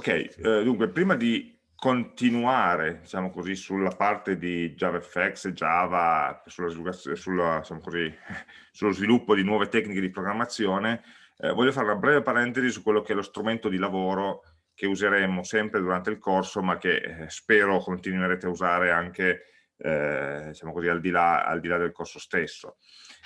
Ok, eh, dunque prima di continuare diciamo così, sulla parte di JavaFX e Java, sulla, sulla, diciamo così, sullo sviluppo di nuove tecniche di programmazione, eh, voglio fare una breve parentesi su quello che è lo strumento di lavoro che useremo sempre durante il corso, ma che eh, spero continuerete a usare anche eh, diciamo così, al, di là, al di là del corso stesso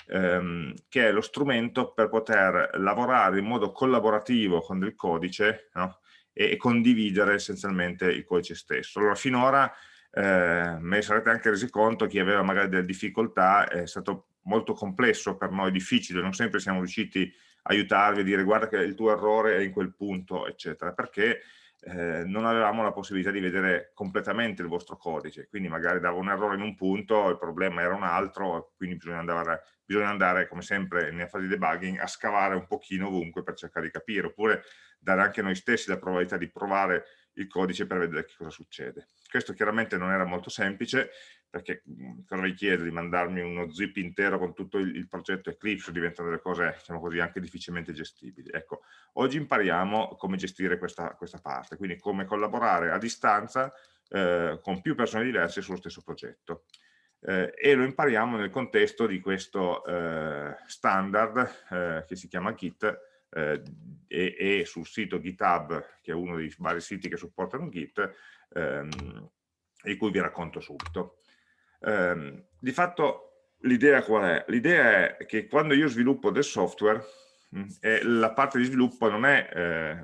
ehm, che è lo strumento per poter lavorare in modo collaborativo con del codice no? E, condividere essenzialmente il codice stesso. Allora, finora eh, me ne sarete anche resi conto, chi aveva magari delle difficoltà, è stato molto complesso per noi, difficile, non sempre siamo riusciti a aiutarvi a dire guarda che il tuo errore è in quel punto, eccetera, perché eh, non avevamo la possibilità di vedere completamente il vostro codice, quindi magari dava un errore in un punto, il problema era un altro, quindi bisogna andare, bisogna andare come sempre nella fase di debugging, a scavare un pochino ovunque per cercare di capire, oppure dare anche noi stessi la probabilità di provare il codice per vedere che cosa succede. Questo chiaramente non era molto semplice, perché cosa vi chiedo di mandarmi uno zip intero con tutto il, il progetto Eclipse, diventano delle cose, diciamo così, anche difficilmente gestibili. Ecco, oggi impariamo come gestire questa, questa parte, quindi come collaborare a distanza eh, con più persone diverse sullo stesso progetto. Eh, e lo impariamo nel contesto di questo eh, standard eh, che si chiama Git eh, e, e, sul sito GitHub, che è uno dei vari siti che supportano Git, ehm, di cui vi racconto subito. Eh, di fatto l'idea qual è? L'idea è che quando io sviluppo del software, mm, la parte di sviluppo non è eh,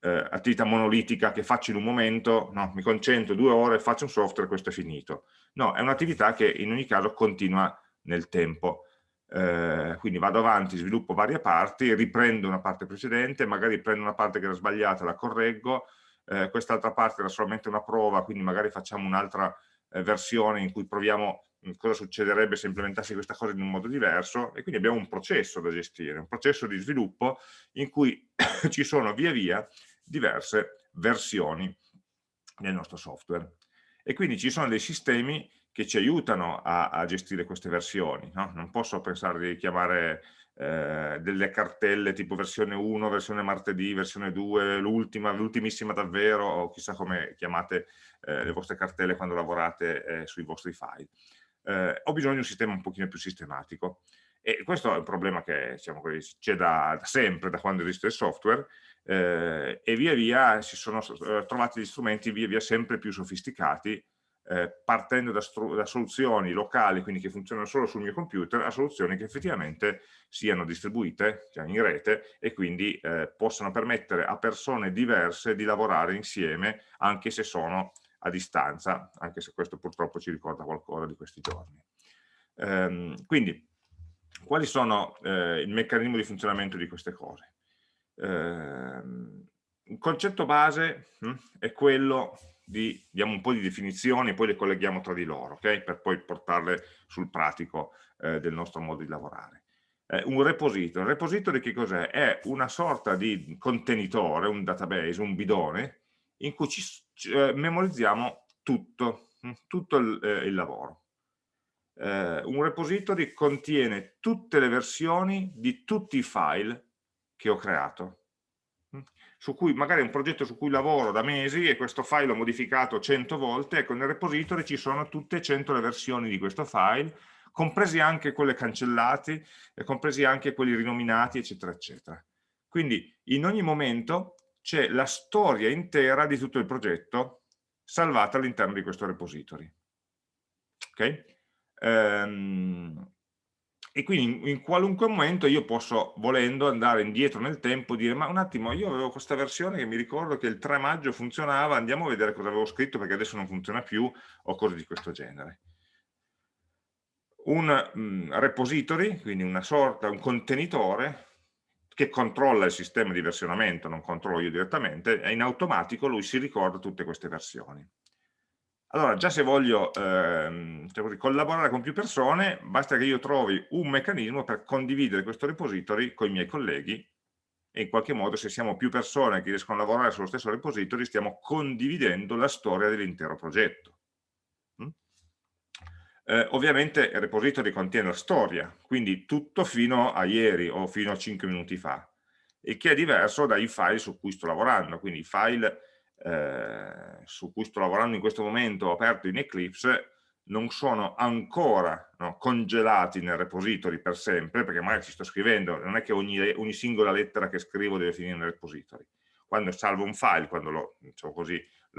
un'attività eh, monolitica che faccio in un momento, no, mi concentro due ore, faccio un software e questo è finito. No, è un'attività che in ogni caso continua nel tempo. Eh, quindi vado avanti, sviluppo varie parti, riprendo una parte precedente, magari prendo una parte che era sbagliata, la correggo, eh, quest'altra parte era solamente una prova, quindi magari facciamo un'altra eh, versione in cui proviamo mm, cosa succederebbe se implementassi questa cosa in un modo diverso e quindi abbiamo un processo da gestire, un processo di sviluppo in cui ci sono via via diverse versioni del nostro software e quindi ci sono dei sistemi che ci aiutano a, a gestire queste versioni, no? non posso pensare di chiamare eh, delle cartelle tipo versione 1, versione martedì, versione 2, l'ultima, l'ultimissima davvero, o chissà come chiamate eh, le vostre cartelle quando lavorate eh, sui vostri file. Eh, ho bisogno di un sistema un pochino più sistematico. E questo è un problema che c'è da, da, sempre, da quando esiste il software, eh, e via via si sono eh, trovati gli strumenti via via sempre più sofisticati eh, partendo da, da, soluzioni locali, quindi che funzionano solo sul mio computer, a soluzioni che effettivamente siano distribuite cioè in rete e quindi eh, possano permettere a persone diverse di lavorare insieme anche se sono a distanza, anche se questo purtroppo ci ricorda qualcosa di questi giorni. Ehm, quindi, quali sono eh, il meccanismo di funzionamento di queste cose? Ehm, il concetto base hm, è quello di, diamo un po' di definizioni e poi le colleghiamo tra di loro, okay? per poi portarle sul pratico eh, del nostro modo di lavorare. Eh, un repository, un repository che cos'è? È una sorta di contenitore, un database, un bidone, in cui ci, eh, memorizziamo tutto, hm, tutto il, eh, il lavoro. Eh, un repository contiene tutte le versioni di tutti i file che ho creato su cui magari è un progetto su cui lavoro da mesi e questo file l'ho modificato 100 volte, ecco nel repository ci sono tutte e 100 le versioni di questo file, compresi anche quelle cancellate, compresi anche quelli rinominati, eccetera, eccetera. Quindi in ogni momento c'è la storia intera di tutto il progetto salvata all'interno di questo repository. Ok? Um, e quindi in, qualunque momento io posso, volendo, andare indietro nel tempo e dire ma un attimo, io avevo questa versione che mi ricordo che il 3 maggio funzionava, andiamo a vedere cosa avevo scritto perché adesso non funziona più o cose di questo genere. Un mm, repository, quindi una sorta, un contenitore che controlla il sistema di versionamento, non controllo io direttamente, e in automatico lui si ricorda tutte queste versioni. Allora, già se voglio ehm, collaborare con più persone, basta che io trovi un meccanismo per condividere questo repository con i miei colleghi e in qualche modo se siamo più persone che riescono a lavorare sullo stesso repository stiamo condividendo la storia dell'intero progetto. Mm? Eh, ovviamente il repository contiene la storia, quindi tutto fino a ieri o fino a 5 minuti fa. il che è diverso dai file su cui sto lavorando, quindi i file eh, su cui sto lavorando in questo momento aperto in Eclipse non sono ancora no, congelati nel repository per sempre, perché magari ci sto scrivendo, non è che ogni, ogni, singola lettera che scrivo deve finire nel repository. Quando salvo un file, quando l'ho diciamo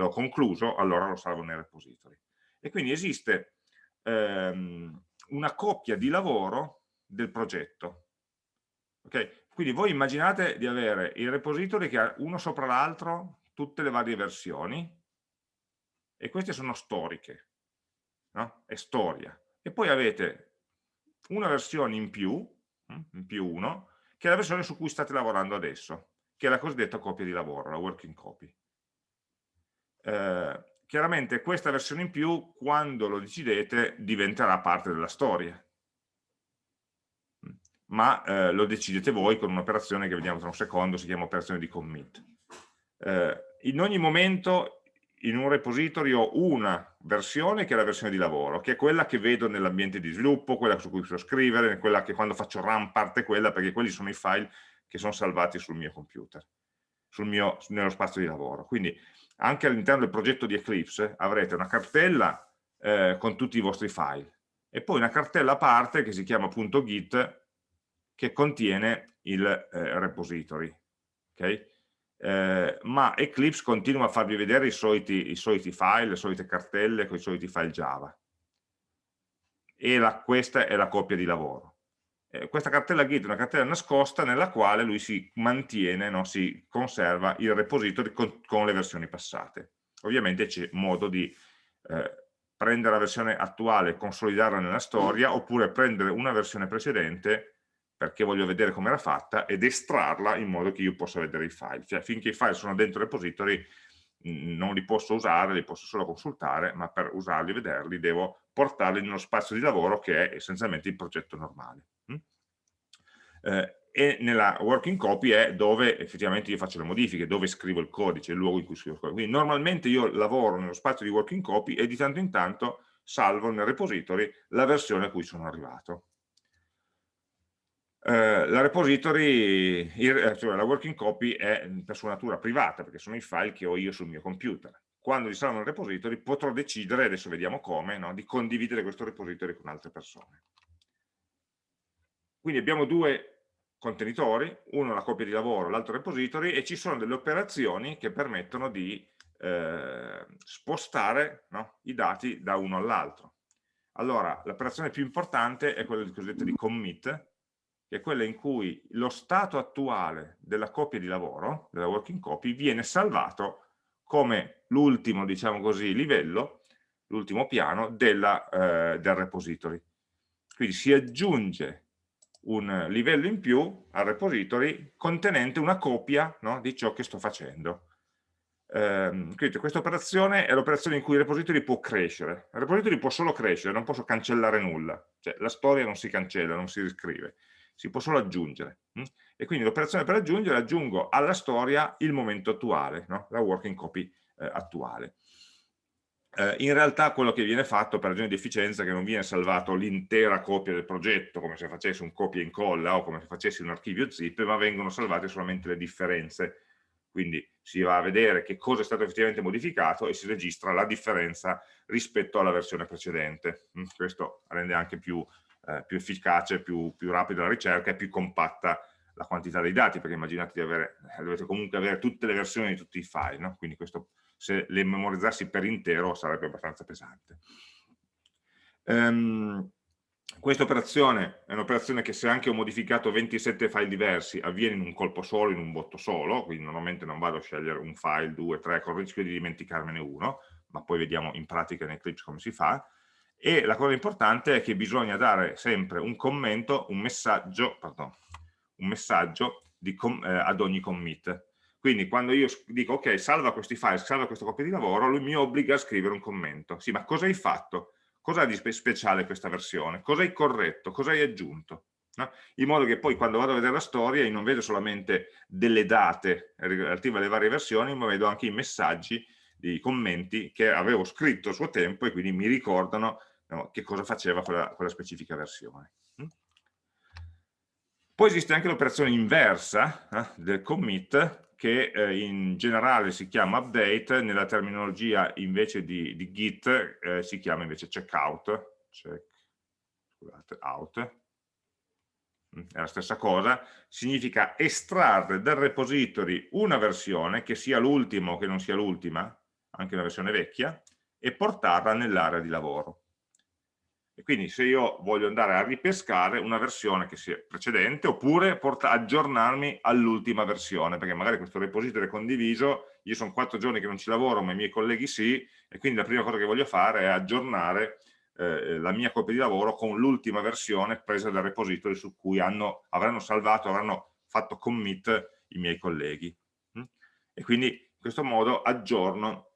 concluso, allora lo salvo nel repository. E quindi esiste ehm, una coppia di lavoro del progetto. Okay? Quindi voi immaginate di avere il repository che ha uno sopra l'altro tutte le varie versioni e queste sono storiche, no? è storia. E poi avete una versione in più, hm, in più uno, che è la versione su cui state lavorando adesso, che è la cosiddetta copia di lavoro, la working copy. Eh, chiaramente questa versione in più, quando lo decidete, diventerà parte della storia. Ma eh, lo decidete voi con un'operazione che vediamo tra un secondo, si chiama operazione di commit. Eh, in ogni momento in un repository ho una versione che è la versione di lavoro, che è quella che vedo nell'ambiente di sviluppo, quella su cui posso scrivere, quella che quando faccio run parte quella, perché quelli sono i file che sono salvati sul mio computer, sul mio, nello spazio di lavoro. Quindi anche all'interno del progetto di Eclipse avrete una cartella eh, con tutti i vostri file e poi una cartella a parte che si chiama git che contiene il eh, repository. Okay? Eh, ma Eclipse continua a farvi vedere i soliti, i soliti, file, le solite cartelle con i soliti file Java. E la, questa è la coppia di lavoro eh, questa cartella git è una cartella nascosta nella quale lui si mantiene, no? si conserva il repository con, con le versioni passate. Ovviamente c'è modo di eh, prendere la versione attuale e consolidarla nella storia, oppure prendere una versione precedente perché voglio vedere come era fatta ed estrarla in modo che io possa vedere i file. Cioè finché i file sono dentro il repository non li posso usare, li posso solo consultare, ma per usarli e vederli devo portarli nello spazio di lavoro che è essenzialmente il progetto normale. Mm? Eh, e nella working copy è dove effettivamente io faccio le modifiche, dove scrivo il codice, il luogo in cui scrivo il codice. Quindi normalmente io lavoro nello spazio di working copy e di tanto in tanto salvo nel repository la versione a cui sono arrivato. Eh, la repository, il, eh, cioè la working copy è per sua natura privata perché sono i file che ho io sul mio computer. Quando li salvo nel repository potrò decidere, adesso vediamo come, no, di condividere questo repository con altre persone. Quindi abbiamo due contenitori, uno la copia di lavoro, l'altro repository e ci sono delle operazioni che permettono di eh, spostare no, i dati da uno all'altro. Allora, l'operazione più importante è quella cosiddetta di commit, che è quella in cui lo stato attuale della copia di lavoro, della working copy, viene salvato come l'ultimo, diciamo così, livello, l'ultimo piano della, eh, del repository. Quindi si aggiunge un livello in più al repository contenente una copia no, di ciò che sto facendo. Eh, quindi questa operazione è l'operazione in cui il repository può crescere. Il repository può solo crescere, non posso cancellare nulla. Cioè, la storia non si cancella, non si riscrive si può solo aggiungere. Hm? E quindi l'operazione per aggiungere aggiungo alla storia il momento attuale, no? la working copy eh, attuale. Eh, in realtà quello che viene fatto per ragioni di efficienza è che non viene salvato l'intera copia del progetto come se facessi un copia e incolla o come se facessi un archivio zip, ma vengono salvate solamente le differenze. Quindi si va a vedere che cosa è stato effettivamente modificato e si registra la differenza rispetto alla versione precedente. Hm? Questo rende anche più eh, più efficace, più, più rapida la ricerca e più compatta la quantità dei dati, perché immaginate di avere, eh, dovete comunque avere tutte le versioni di tutti i file, no? quindi questo, se le memorizzassi per intero sarebbe abbastanza pesante. Um, questa operazione è un'operazione che se anche ho modificato 27 file diversi avviene in un colpo solo, in un botto solo, quindi normalmente non vado a scegliere un file, due, tre, con il rischio di dimenticarmene uno, ma poi vediamo in pratica in Eclipse come si fa, e la cosa importante è che bisogna dare sempre un commento, un messaggio, pardon, un messaggio com, eh, ad ogni commit. Quindi quando io dico ok, salva questi file, salva questa copia di lavoro, lui mi obbliga a scrivere un commento. Sì, ma cosa hai fatto? Cosa ha di speciale questa versione? Cosa hai corretto? Cosa hai aggiunto? No? In modo che poi quando vado a vedere la storia io non vedo solamente delle date relative alle varie versioni, ma vedo anche i messaggi, i commenti che avevo scritto a suo tempo e quindi mi ricordano no, che cosa faceva quella, quella specifica versione. Mm? Poi esiste anche l'operazione inversa eh, del commit che eh, in generale si chiama update, nella terminologia invece di, di Git eh, si chiama invece checkout, check, out, mm, è la stessa cosa, significa estrarre dal repository una versione, che sia l'ultima o che non sia l'ultima, anche una versione vecchia, e portarla nell'area di lavoro. E quindi se io voglio andare a ripescare una versione che sia precedente, oppure aggiornarmi all'ultima versione, perché magari questo repository è condiviso, io sono quattro giorni che non ci lavoro, ma i miei colleghi sì, e quindi la prima cosa che voglio fare è aggiornare eh, la mia copia di lavoro con l'ultima versione presa dal repository su cui hanno, avranno salvato, avranno fatto commit i miei colleghi. Mm? E quindi in questo modo aggiorno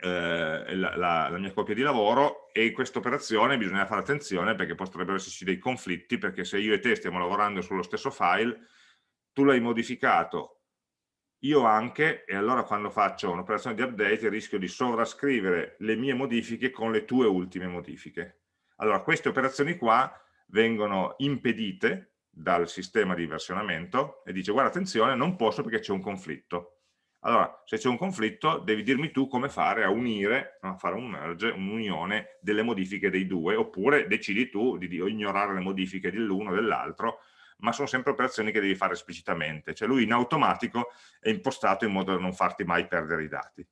eh, la, la, la, mia copia di lavoro e in questa operazione bisogna fare attenzione perché potrebbero esserci dei conflitti perché se io e te stiamo lavorando sullo stesso file tu l'hai modificato io anche e allora quando faccio un'operazione di update rischio di sovrascrivere le mie modifiche con le tue ultime modifiche. Allora queste operazioni qua vengono impedite dal sistema di versionamento e dice guarda attenzione non posso perché c'è un conflitto allora, se c'è un conflitto, devi dirmi tu come fare a unire, a fare un merge, un'unione delle modifiche dei due, oppure decidi tu di, di ignorare le modifiche dell'uno o dell'altro, ma sono sempre operazioni che devi fare esplicitamente. Cioè lui in automatico è impostato in modo da non farti mai perdere i dati.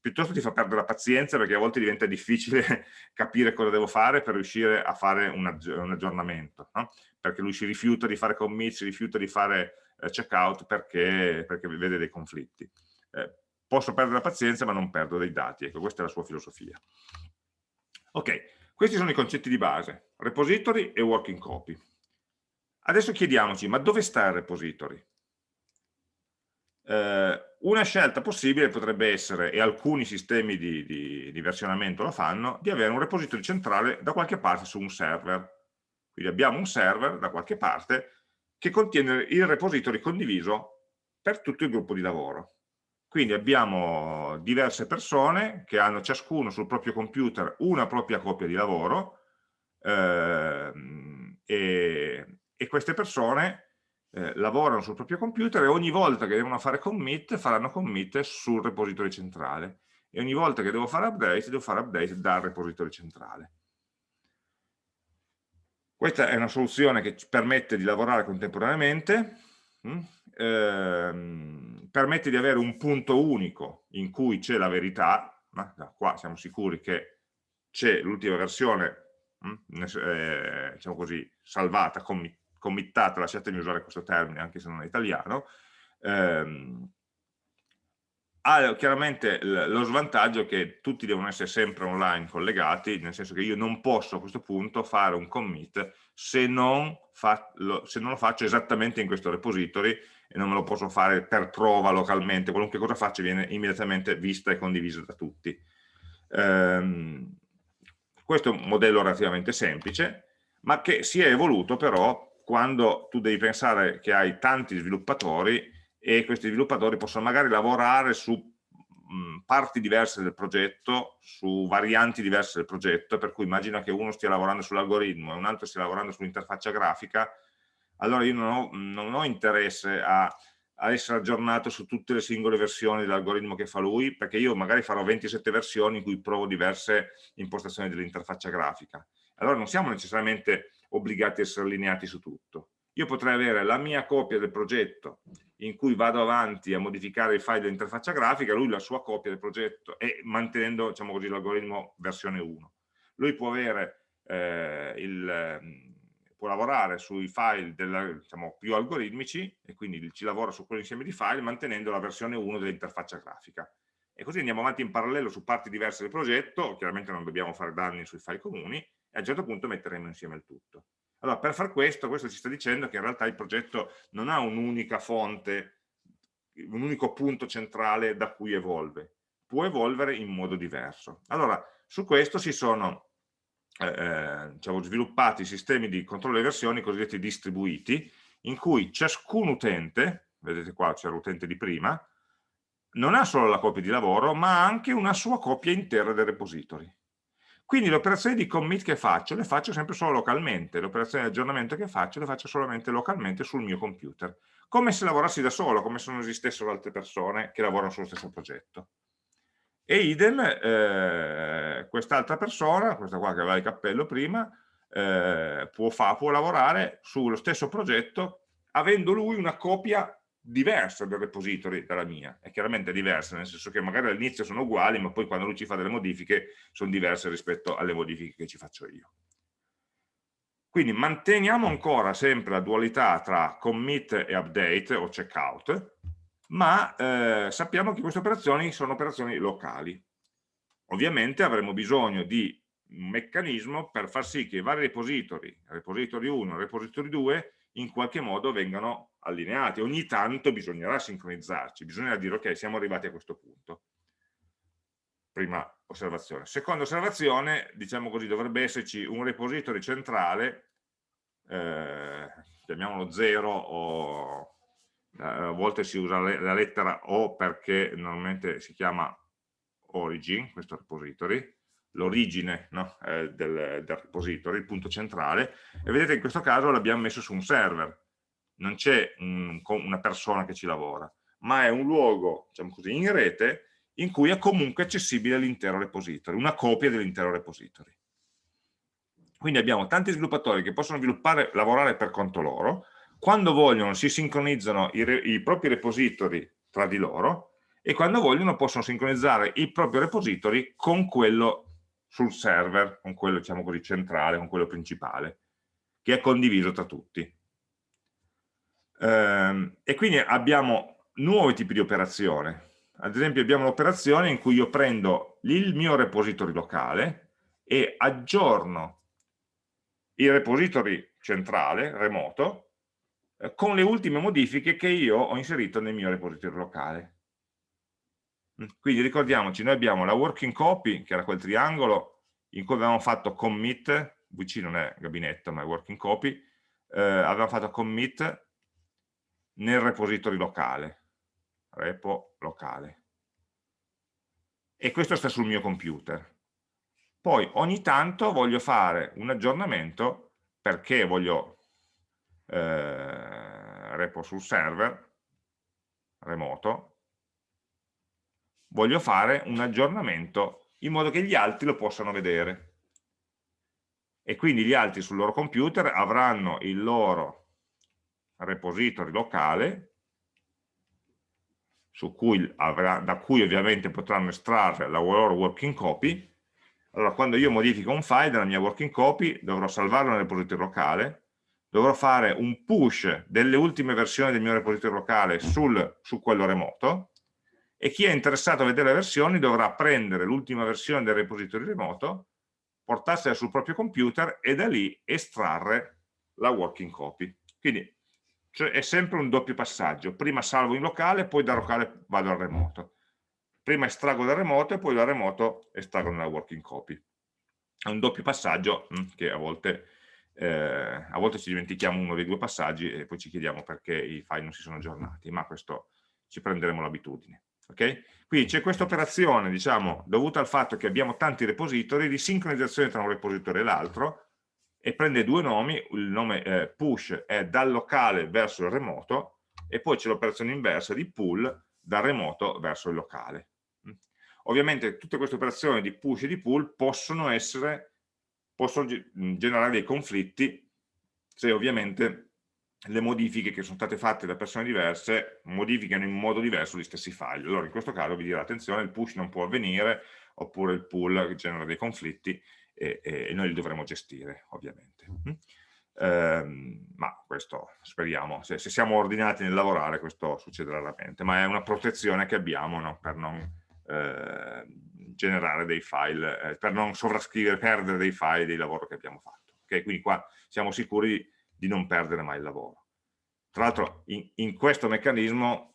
Piuttosto ti fa perdere la pazienza perché a volte diventa difficile capire cosa devo fare per riuscire a fare un, aggi un aggiornamento, no? perché lui si rifiuta di fare commit, si rifiuta di fare eh, checkout perché, perché vede dei conflitti eh, posso perdere la pazienza ma non perdo dei dati, ecco questa è la sua filosofia. Ok, questi sono i concetti di base, repository e working copy. Adesso chiediamoci, ma dove sta il repository? Eh, una scelta possibile potrebbe essere, e alcuni sistemi di, di, di, versionamento lo fanno, di avere un repository centrale da qualche parte su un server. Quindi abbiamo un server da qualche parte che contiene il repository condiviso per tutto il gruppo di lavoro. Quindi abbiamo diverse persone che hanno ciascuno sul proprio computer una propria copia di lavoro eh, e, e, queste persone eh, lavorano sul proprio computer e ogni volta che devono fare commit faranno commit sul repository centrale e ogni volta che devo fare update devo fare update dal repository centrale. Questa è una soluzione che ci permette di lavorare contemporaneamente. Ehm, permette di avere un punto unico in cui c'è la verità, ma da qua siamo sicuri che c'è l'ultima versione, hm, eh, diciamo così, salvata, committata, lasciatemi usare questo termine anche se non è italiano, ehm, ha chiaramente lo svantaggio che tutti devono essere sempre online collegati, nel senso che io non posso a questo punto fare un commit se non, lo, se non lo faccio esattamente in questo repository e non me lo posso fare per prova localmente, qualunque cosa faccio viene immediatamente vista e condivisa da tutti. Ehm, questo è un modello relativamente semplice, ma che si è evoluto però quando tu devi pensare che hai tanti sviluppatori e questi sviluppatori possono magari lavorare su mh, parti diverse del progetto, su varianti diverse del progetto, per cui immagina che uno stia lavorando sull'algoritmo e un altro stia lavorando sull'interfaccia grafica, allora io non ho, non ho interesse a, a, essere aggiornato su tutte le singole versioni dell'algoritmo che fa lui, perché io magari farò 27 versioni in cui provo diverse impostazioni dell'interfaccia grafica. Allora non siamo necessariamente obbligati a essere allineati su tutto. Io potrei avere la mia copia del progetto in cui vado avanti a modificare i file dell'interfaccia grafica, lui la sua copia del progetto e mantenendo diciamo l'algoritmo versione 1. Lui può avere eh, il, può lavorare sui file della, diciamo, più algoritmici e quindi ci lavora su quell'insieme di file mantenendo la versione 1 dell'interfaccia grafica. E così andiamo avanti in parallelo su parti diverse del progetto, chiaramente non dobbiamo fare danni sui file comuni, e a un certo punto metteremo insieme il tutto. Allora, per far questo, questo ci sta dicendo che in realtà il progetto non ha un'unica fonte, un unico punto centrale da cui evolve, può evolvere in modo diverso. Allora, su questo si sono eh, eh, diciamo, sviluppati sistemi di controllo delle versioni cosiddetti distribuiti, in cui ciascun utente, vedete qua c'è l'utente di prima, non ha solo la copia di lavoro, ma anche una sua copia intera del repository. Quindi le operazioni di commit che faccio le faccio sempre solo localmente, le operazioni di aggiornamento che faccio le faccio solamente localmente sul mio computer, come se lavorassi da solo, come se non esistessero altre persone che lavorano sullo stesso progetto. E idem, eh, quest'altra persona, questa qua che aveva il cappello prima, eh, può, fa, può lavorare sullo stesso progetto avendo lui una copia diversa del repository dalla mia, è chiaramente diversa, nel senso che magari all'inizio sono uguali, ma poi quando lui ci fa delle modifiche sono diverse rispetto alle modifiche che ci faccio io. Quindi manteniamo ancora sempre la dualità tra commit e update o checkout, ma eh, sappiamo che queste operazioni sono operazioni locali. Ovviamente avremo bisogno di un meccanismo per far sì che i vari repository, repository 1 e repository 2, in qualche modo vengano allineati. Ogni tanto bisognerà sincronizzarci, bisognerà dire ok, siamo arrivati a questo punto. Prima osservazione. Seconda osservazione, diciamo così, dovrebbe esserci un repository centrale, eh, chiamiamolo 0 o eh, a volte si usa la lettera O perché normalmente si chiama origin, questo repository, l'origine no? eh, del, del, repository, il punto centrale, e vedete in questo caso l'abbiamo messo su un server, non c'è un, una persona che ci lavora, ma è un luogo, diciamo così, in rete in cui è comunque accessibile l'intero repository, una copia dell'intero repository. Quindi abbiamo tanti sviluppatori che possono sviluppare, lavorare per conto loro, quando vogliono si sincronizzano i, i propri repository tra di loro e quando vogliono possono sincronizzare il proprio repository con quello sul server, con quello diciamo così centrale, con quello principale, che è condiviso tra tutti. Ehm, e quindi abbiamo nuovi tipi di operazione. Ad esempio abbiamo l'operazione in cui io prendo il mio repository locale e aggiorno il repository centrale, remoto, eh, con le ultime modifiche che io ho inserito nel mio repository locale. Mm, quindi ricordiamoci, noi abbiamo la working copy, che era quel triangolo in cui avevamo fatto commit, VC non è gabinetto ma è working copy, eh, avevamo fatto commit nel repository locale, repo locale. E questo sta sul mio computer. Poi ogni tanto voglio fare un aggiornamento perché voglio eh, repo sul server remoto voglio fare un aggiornamento in modo che gli altri lo possano vedere. E quindi gli altri sul loro computer avranno il loro repository locale, cui avrà, da cui ovviamente potranno estrarre la loro working copy. Allora, quando io modifico un file della mia working copy, dovrò salvarlo nel repository locale, dovrò fare un push delle ultime versioni del mio repository locale sul, su quello remoto, e chi è interessato a vedere le versioni dovrà prendere l'ultima versione del repository remoto, portarsela sul proprio computer e da lì estrarre la working copy. Quindi cioè, è sempre un doppio passaggio, prima salvo in locale, poi da locale vado al remoto. Prima estraggo dal remoto e poi dal remoto estraggo nella working copy. È un doppio passaggio mh, mm, che a volte, eh, a volte ci dimentichiamo uno dei due passaggi e poi ci chiediamo perché i file non si sono aggiornati, ma questo ci prenderemo l'abitudine. Okay? Quindi c'è questa operazione, diciamo, dovuta al fatto che abbiamo tanti repository di sincronizzazione tra un repository e l'altro e prende due nomi, il nome eh, push è dal locale verso il remoto e poi c'è l'operazione inversa di pull dal remoto verso il locale. Mm. Ovviamente tutte queste operazioni di push e di pull possono essere, possono generare dei conflitti se ovviamente le modifiche che sono state fatte da persone diverse modificano in modo diverso gli stessi file. Allora in questo caso vi dirà attenzione, il push non può avvenire, oppure il pull genera dei conflitti e, e noi li dovremo gestire ovviamente. Eh, ma questo speriamo, se, se, siamo ordinati nel lavorare questo succederà raramente, ma è una protezione che abbiamo no? per non eh, generare dei file, eh, per non sovrascrivere, perdere dei file dei lavori che abbiamo fatto. Okay? Quindi qua siamo sicuri di non perdere mai il lavoro. Tra l'altro in, in, questo meccanismo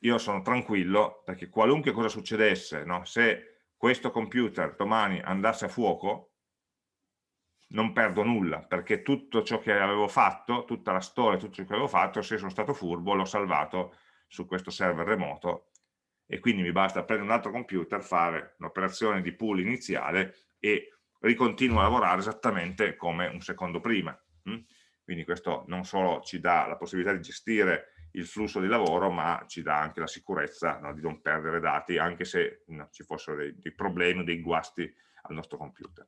io sono tranquillo perché qualunque cosa succedesse, no? se questo computer domani andasse a fuoco, non perdo nulla, perché tutto ciò che avevo fatto, tutta la storia, tutto ciò che avevo fatto, se sono stato furbo, l'ho salvato su questo server remoto e quindi mi basta prendere un altro computer, fare un'operazione di pool iniziale e ricontinua a lavorare esattamente come un secondo prima. Hm? Quindi questo non solo ci dà la possibilità di gestire il flusso di lavoro, ma ci dà anche la sicurezza no, di non perdere dati, anche se no, ci fossero dei, dei problemi, dei guasti al nostro computer.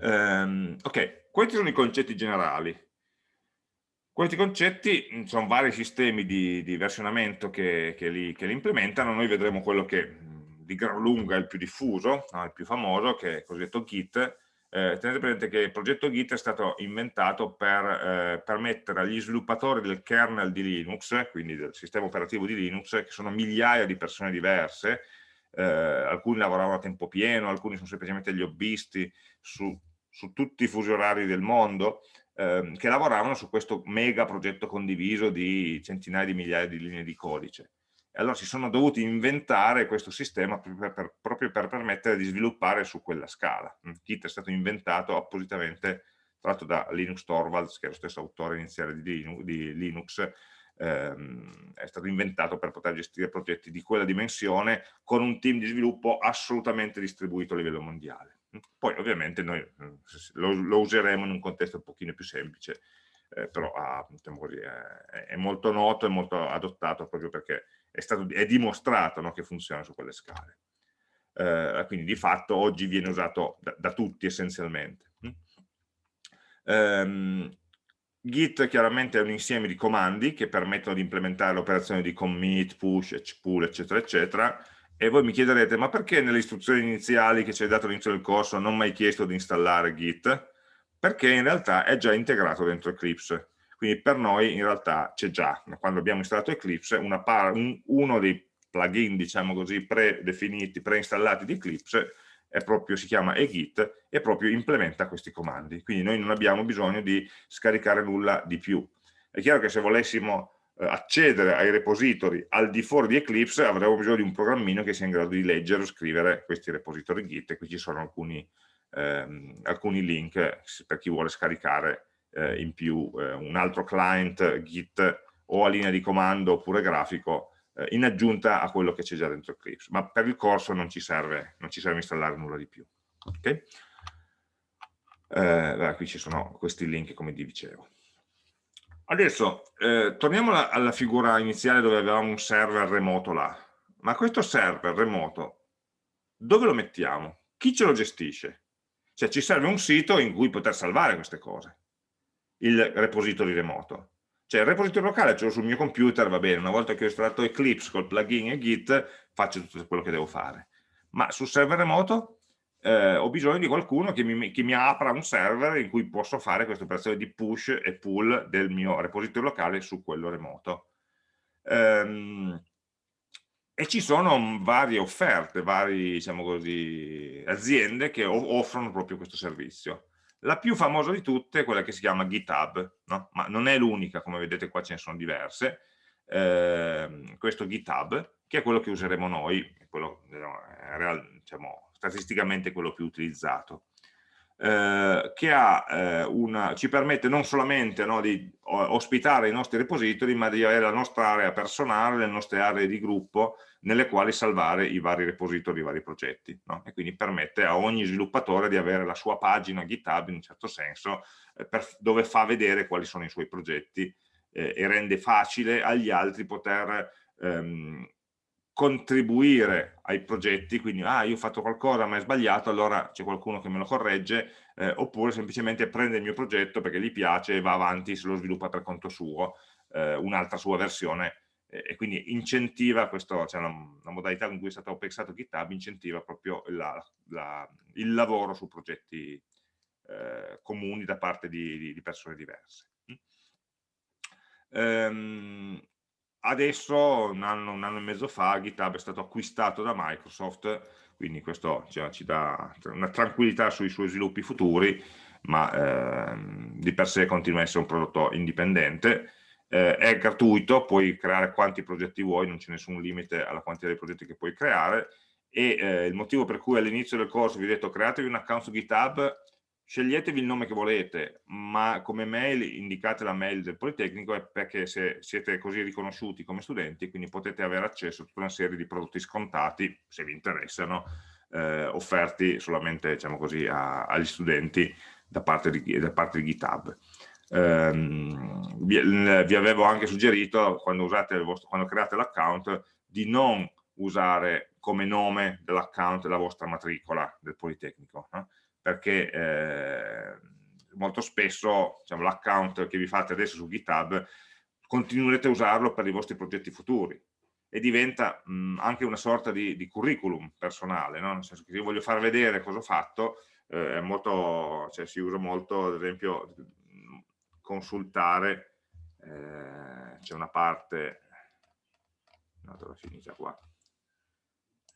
Um, ok, questi sono i concetti generali. Questi concetti sono vari sistemi di, di versionamento che, che, li, che, li, implementano, noi vedremo quello che di gran lunga è il più diffuso, no, il più famoso, che è il cosiddetto Git. Eh, tenete presente che il progetto Git è stato inventato per eh, permettere agli sviluppatori del kernel di Linux, quindi del sistema operativo di Linux, che sono migliaia di persone diverse, eh, alcuni lavoravano a tempo pieno, alcuni sono semplicemente gli hobbisti su, su tutti i fusi orari del mondo, ehm, che lavoravano su questo mega progetto condiviso di centinaia di migliaia di linee di codice. E allora si sono dovuti inventare questo sistema proprio per, proprio per permettere di sviluppare su quella scala. Git è stato inventato appositamente tratto da Linus Torvalds, che è lo stesso autore iniziale di Linux, di Linux ehm, è stato inventato per poter gestire progetti di quella dimensione con un team di sviluppo assolutamente distribuito a livello mondiale. Poi ovviamente noi mm, lo, lo useremo in un contesto un pochino più semplice, eh, però ah, diciamo così, eh, è molto noto e molto adottato proprio perché è, stato, è dimostrato no, che funziona su quelle scale. Eh, quindi di fatto oggi viene usato da, da tutti essenzialmente. Um, Git chiaramente è un insieme di comandi che permettono di implementare l'operazione di commit, push, pull, eccetera, eccetera, e voi mi chiederete, ma perché nelle istruzioni iniziali che ci hai dato all'inizio del corso non mi hai chiesto di installare Git? Perché in realtà è già integrato dentro Eclipse. Quindi per noi in realtà c'è già, quando abbiamo installato Eclipse, un, uno dei plugin, diciamo così, predefiniti, preinstallati di Eclipse, proprio, si chiama eGit e proprio implementa questi comandi. Quindi noi non abbiamo bisogno di scaricare nulla di più. È chiaro che se volessimo accedere ai repository al di fuori di Eclipse avremo bisogno di un programmino che sia in grado di leggere o scrivere questi repository Git e qui ci sono alcuni, ehm, alcuni link per chi vuole scaricare eh, in più eh, un altro client Git o a linea di comando oppure grafico eh, in aggiunta a quello che c'è già dentro Eclipse, ma per il corso non ci serve, non ci serve installare nulla di più. Okay? Eh, qui ci sono questi link come vi dicevo. Adesso eh, torniamo alla, alla, figura iniziale dove avevamo un server remoto là. Ma questo server remoto, dove lo mettiamo? Chi ce lo gestisce? Cioè ci serve un sito in cui poter salvare queste cose, il repository remoto. Cioè il repository locale ce l'ho sul mio computer, va bene, una volta che ho installato Eclipse col plugin e Git, faccio tutto quello che devo fare. Ma sul server remoto eh, ho bisogno di qualcuno che mi, che mi, apra un server in cui posso fare questa operazione di push e pull del mio repository locale su quello remoto. Ehm, e ci sono varie offerte, varie diciamo così, aziende che offrono proprio questo servizio. La più famosa di tutte è quella che si chiama GitHub, no? ma non è l'unica, come vedete qua ce ne sono diverse. Eh, questo GitHub, che è quello che useremo noi, quello, diciamo, statisticamente quello più utilizzato, eh, che ha, eh, una, ci permette non solamente no, di ospitare i nostri repository, ma di avere la nostra area personale, le nostre aree di gruppo, nelle quali salvare i vari repository, i vari progetti. No? E quindi permette a ogni sviluppatore di avere la sua pagina GitHub, in un certo senso, eh, per, dove fa vedere quali sono i suoi progetti eh, e rende facile agli altri poter ehm, contribuire ai progetti, quindi ah io ho fatto qualcosa ma è sbagliato, allora c'è qualcuno che me lo corregge, eh, oppure semplicemente prende il mio progetto perché gli piace e va avanti, se lo sviluppa per conto suo, eh, un'altra sua versione eh, e quindi incentiva questo, cioè la, la, modalità con cui è stato pensato GitHub incentiva proprio la, la, il lavoro su progetti eh, comuni da parte di, di, persone diverse. Um, adesso un anno, un anno, e mezzo fa GitHub è stato acquistato da Microsoft, quindi questo cioè, ci dà una tranquillità sui suoi sviluppi futuri, ma eh, di per sé continua a essere un prodotto indipendente, eh, è gratuito, puoi creare quanti progetti vuoi, non c'è nessun limite alla quantità di progetti che puoi creare, e eh, il motivo per cui all'inizio del corso vi ho detto createvi un account su GitHub sceglietevi il nome che volete, ma come mail indicate la mail del Politecnico perché se siete così riconosciuti come studenti, quindi potete avere accesso a tutta una serie di prodotti scontati, se vi interessano, eh, offerti solamente diciamo così, a, agli studenti da parte di, da parte di GitHub. Um, vi, vi, avevo anche suggerito quando, vostro, quando create l'account di non usare come nome dell'account la vostra matricola del Politecnico, no? Perché eh, molto spesso diciamo, l'account che vi fate adesso su GitHub continuerete a usarlo per i vostri progetti futuri e diventa mh, anche una sorta di, di curriculum personale, no? nel senso che io voglio far vedere cosa ho fatto, eh, molto, cioè, si usa molto, ad esempio, consultare, eh, c'è una parte, no, dove è finita qua,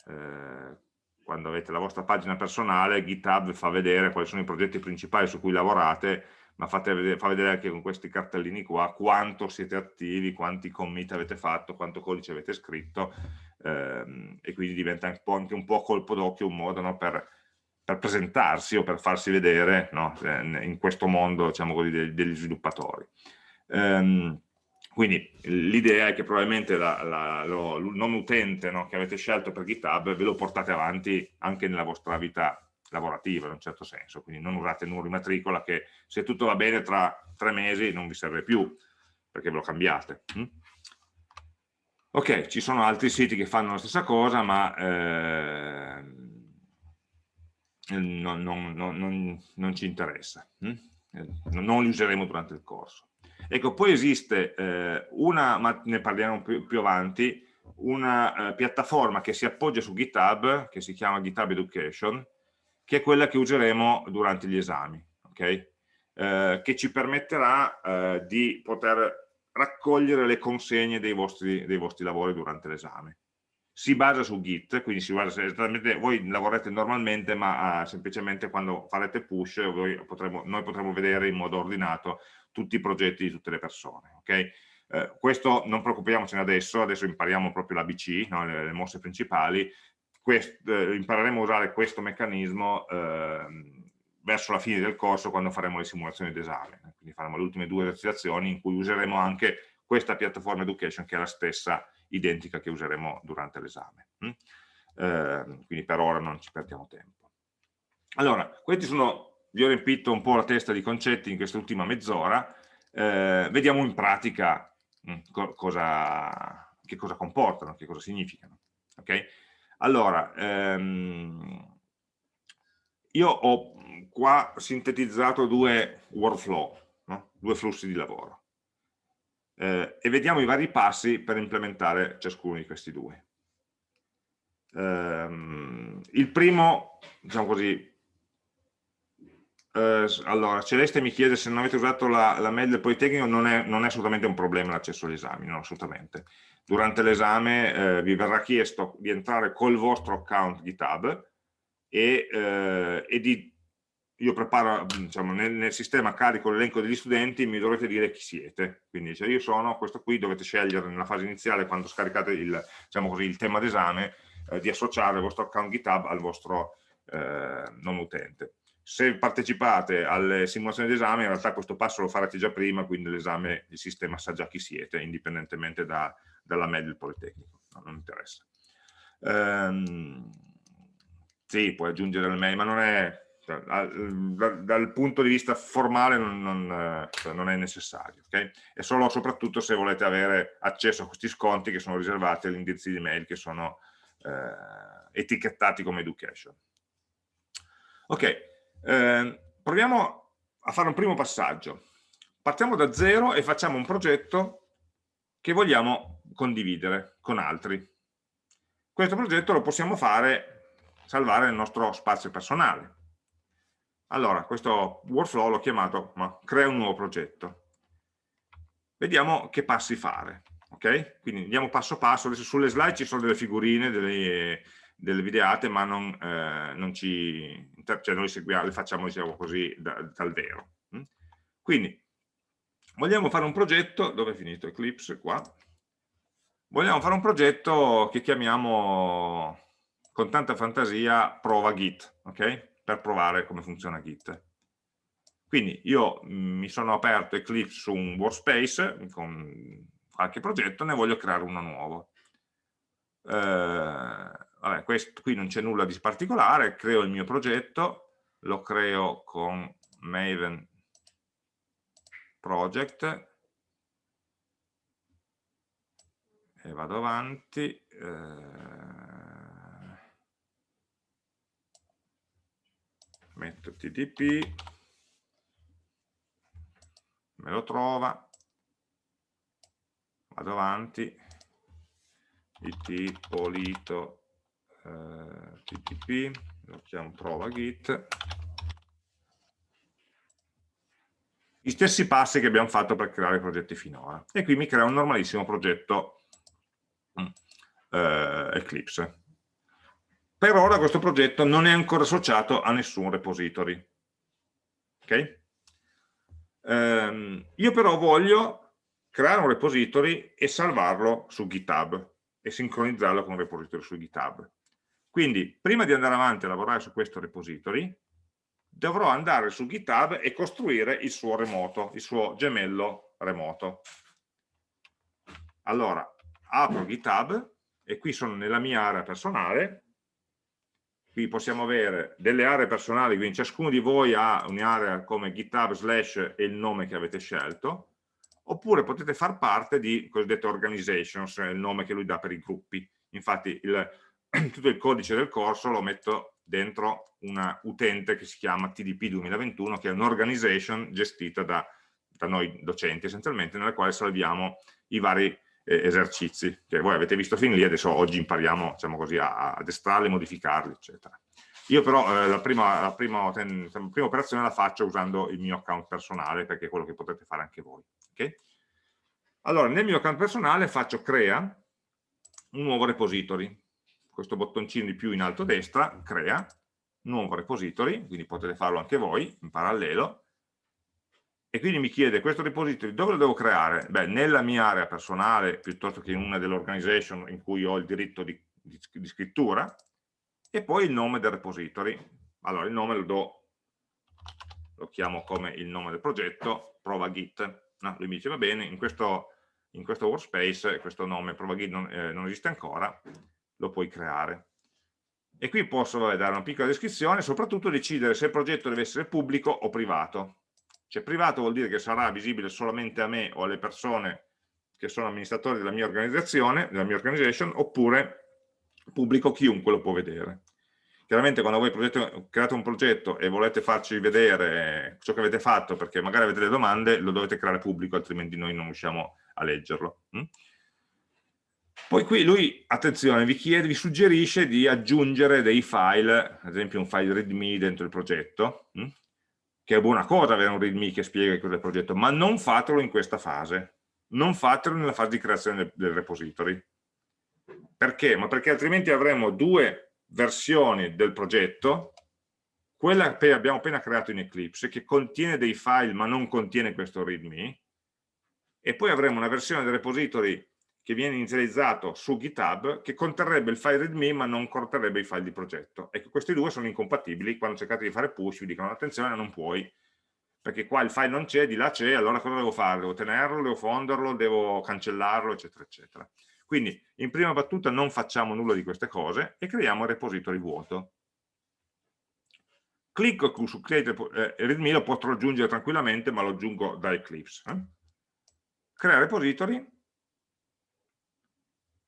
eh, quando avete la vostra pagina personale, GitHub fa vedere quali sono i progetti principali su cui lavorate, ma vedere, fa vedere anche con questi cartellini qua quanto siete attivi, quanti commit avete fatto, quanto codice avete scritto, ehm, e quindi diventa un anche un po' colpo d'occhio, un modo no, per, per, presentarsi o per farsi vedere no, in questo mondo diciamo così, degli, sviluppatori. Um, quindi l'idea è che probabilmente la, la, lo, il nome utente no, che avete scelto per GitHub ve lo portate avanti anche nella vostra vita lavorativa in un certo senso, quindi non usate il numero di matricola che se tutto va bene tra tre mesi non vi serve più perché ve lo cambiate. Hm? Ok, ci sono altri siti che fanno la stessa cosa ma eh, non, non, non, non, ci interessa, hm? non li useremo durante il corso. Ecco, poi esiste eh, una, ma ne parliamo più, più avanti, una eh, piattaforma che si appoggia su GitHub, che si chiama GitHub Education, che è quella che useremo durante gli esami, okay? eh, che ci permetterà eh, di poter raccogliere le consegne dei vostri, dei vostri lavori durante l'esame. Si basa su Git, quindi si basa esattamente, voi lavorate normalmente, ma eh, semplicemente quando farete push potremo, noi potremo vedere in modo ordinato tutti i progetti di tutte le persone. Okay? Eh, questo non preoccupiamocene adesso, adesso impariamo proprio l'ABC, no? le, le, mosse principali, Quest, eh, impareremo a usare questo meccanismo eh, verso la fine del corso quando faremo le simulazioni d'esame, quindi faremo le ultime due esercitazioni in cui useremo anche questa piattaforma education che è la stessa identica che useremo durante l'esame. Eh, quindi per ora non ci perdiamo tempo. Allora, questi sono vi ho riempito un po' la testa di concetti in quest'ultima mezz'ora, eh, vediamo in pratica mm, co cosa, che cosa comportano, che cosa significano. Okay? Allora, ehm, io ho qua sintetizzato due workflow, no? due flussi di lavoro, eh, e vediamo i vari passi per implementare ciascuno di questi due. Um, il primo, diciamo così, eh, allora, Celeste mi chiede se non avete usato la, la mail del Politecnico, non è, non è assolutamente un problema l'accesso agli esami, no, assolutamente. Durante l'esame eh, vi verrà chiesto di entrare col vostro account GitHub e, eh, e di, io preparo, diciamo, nel, nel sistema carico l'elenco degli studenti, mi dovrete dire chi siete. Quindi se io sono questo qui, dovete scegliere nella fase iniziale, quando scaricate il, diciamo così, il tema d'esame, eh, di associare il vostro account GitHub al vostro eh, nome utente se partecipate alle simulazioni d'esame in realtà questo passo lo farete già prima, quindi l'esame il sistema sa già chi siete, indipendentemente da, dalla media del Politecnico, no, non interessa. Ehm, sì, puoi aggiungere il mail, ma non è, dal, dal punto di vista formale non, non, cioè, non è necessario, okay? è solo soprattutto se volete avere accesso a questi sconti che sono riservati agli indirizzi di mail che sono eh, etichettati come education. Ok, eh, proviamo a fare un primo passaggio. Partiamo da zero e facciamo un progetto che vogliamo condividere con altri. Questo progetto lo possiamo fare, salvare nel nostro spazio personale. Allora, questo workflow l'ho chiamato ma, crea un nuovo progetto. Vediamo che passi fare. Ok? Quindi andiamo passo passo. Adesso sulle slide ci sono delle figurine, delle, delle videate, ma non, eh, non ci, cioè noi seguiamo, le facciamo diciamo così da, dal vero. Mm? Quindi vogliamo fare un progetto, dove è finito Eclipse? Qua. Vogliamo fare un progetto che chiamiamo con tanta fantasia prova Git, ok? Per provare come funziona Git. Quindi io mm, mi sono aperto Eclipse su un workspace con qualche progetto, ne voglio creare uno nuovo. Eh, vabbè, questo, qui non c'è nulla di particolare, creo il mio progetto, lo creo con Maven Project e vado avanti. Eh, metto TTP, me lo trova, vado avanti, it polito TTP, lo chiamo prova git, gli stessi passi che abbiamo fatto per creare i progetti finora. E qui mi crea un normalissimo progetto mm, eh, Eclipse. Per ora questo progetto non è ancora associato a nessun repository. Ok? Um, io però voglio creare un repository e salvarlo su GitHub e sincronizzarlo con un repository su GitHub. Quindi, prima di andare avanti a lavorare su questo repository, dovrò andare su GitHub e costruire il suo remoto, il suo gemello remoto. Allora, apro GitHub e qui sono nella mia area personale qui possiamo avere delle aree personali, quindi ciascuno di voi ha un'area come GitHub slash e il nome che avete scelto, oppure potete far parte di cosiddette organizations, è il nome che lui dà per i gruppi. Infatti il, tutto il codice del corso lo metto dentro una utente che si chiama TDP 2021, che è un'organization gestita da, da, noi docenti essenzialmente, nella quale salviamo i vari eh, esercizi che voi avete visto fin lì, adesso oggi impariamo diciamo così, a, ad estrarli, modificarli, eccetera. Io però eh, la, prima, la, prima, la, prima, operazione la faccio usando il mio account personale, perché è quello che potete fare anche voi. Okay? Allora, nel mio account personale faccio crea un nuovo repository. Questo bottoncino di più in alto a destra, crea, nuovo repository, quindi potete farlo anche voi in parallelo, e quindi mi chiede questo repository dove lo devo creare? Beh, nella mia area personale piuttosto che in una delle organization in cui ho il diritto di, di, di scrittura e poi il nome del repository. Allora il nome lo do, lo chiamo come il nome del progetto, prova git. No, lui mi dice va bene, in questo, in questo workspace questo nome prova git non, eh, non esiste ancora, lo puoi creare. E qui posso vabbè, dare una piccola descrizione soprattutto decidere se il progetto deve essere pubblico o privato. Cioè privato vuol dire che sarà visibile solamente a me o alle persone che sono amministratori della mia organizzazione, della mia organization, oppure pubblico chiunque lo può vedere. Chiaramente quando voi progetto, create un progetto e volete farci vedere ciò che avete fatto perché magari avete delle domande, lo dovete creare pubblico, altrimenti noi non riusciamo a leggerlo. Poi qui lui, attenzione, vi chiede, vi suggerisce di aggiungere dei file, ad esempio un file readme dentro il progetto, mm? che è buona cosa avere un readme che spiega cos'è il progetto, ma non fatelo in questa fase, non fatelo nella fase di creazione del repository. Perché? Ma perché altrimenti avremo due versioni del progetto, quella che abbiamo appena creato in Eclipse, che contiene dei file ma non contiene questo readme, e poi avremo una versione del repository che viene inizializzato su GitHub che conterrebbe il file readme ma non conterrebbe i file di progetto. Ecco, questi due sono incompatibili, quando cercate di fare push vi dicono attenzione non puoi, perché qua il file non c'è, di là c'è, allora cosa devo fare? Devo tenerlo, devo fonderlo, devo cancellarlo, eccetera, eccetera. Quindi in prima battuta non facciamo nulla di queste cose e creiamo il repository vuoto. Clicco su Create eh, readme, lo potrò aggiungere tranquillamente, ma lo aggiungo da Eclipse. Eh? Crea repository,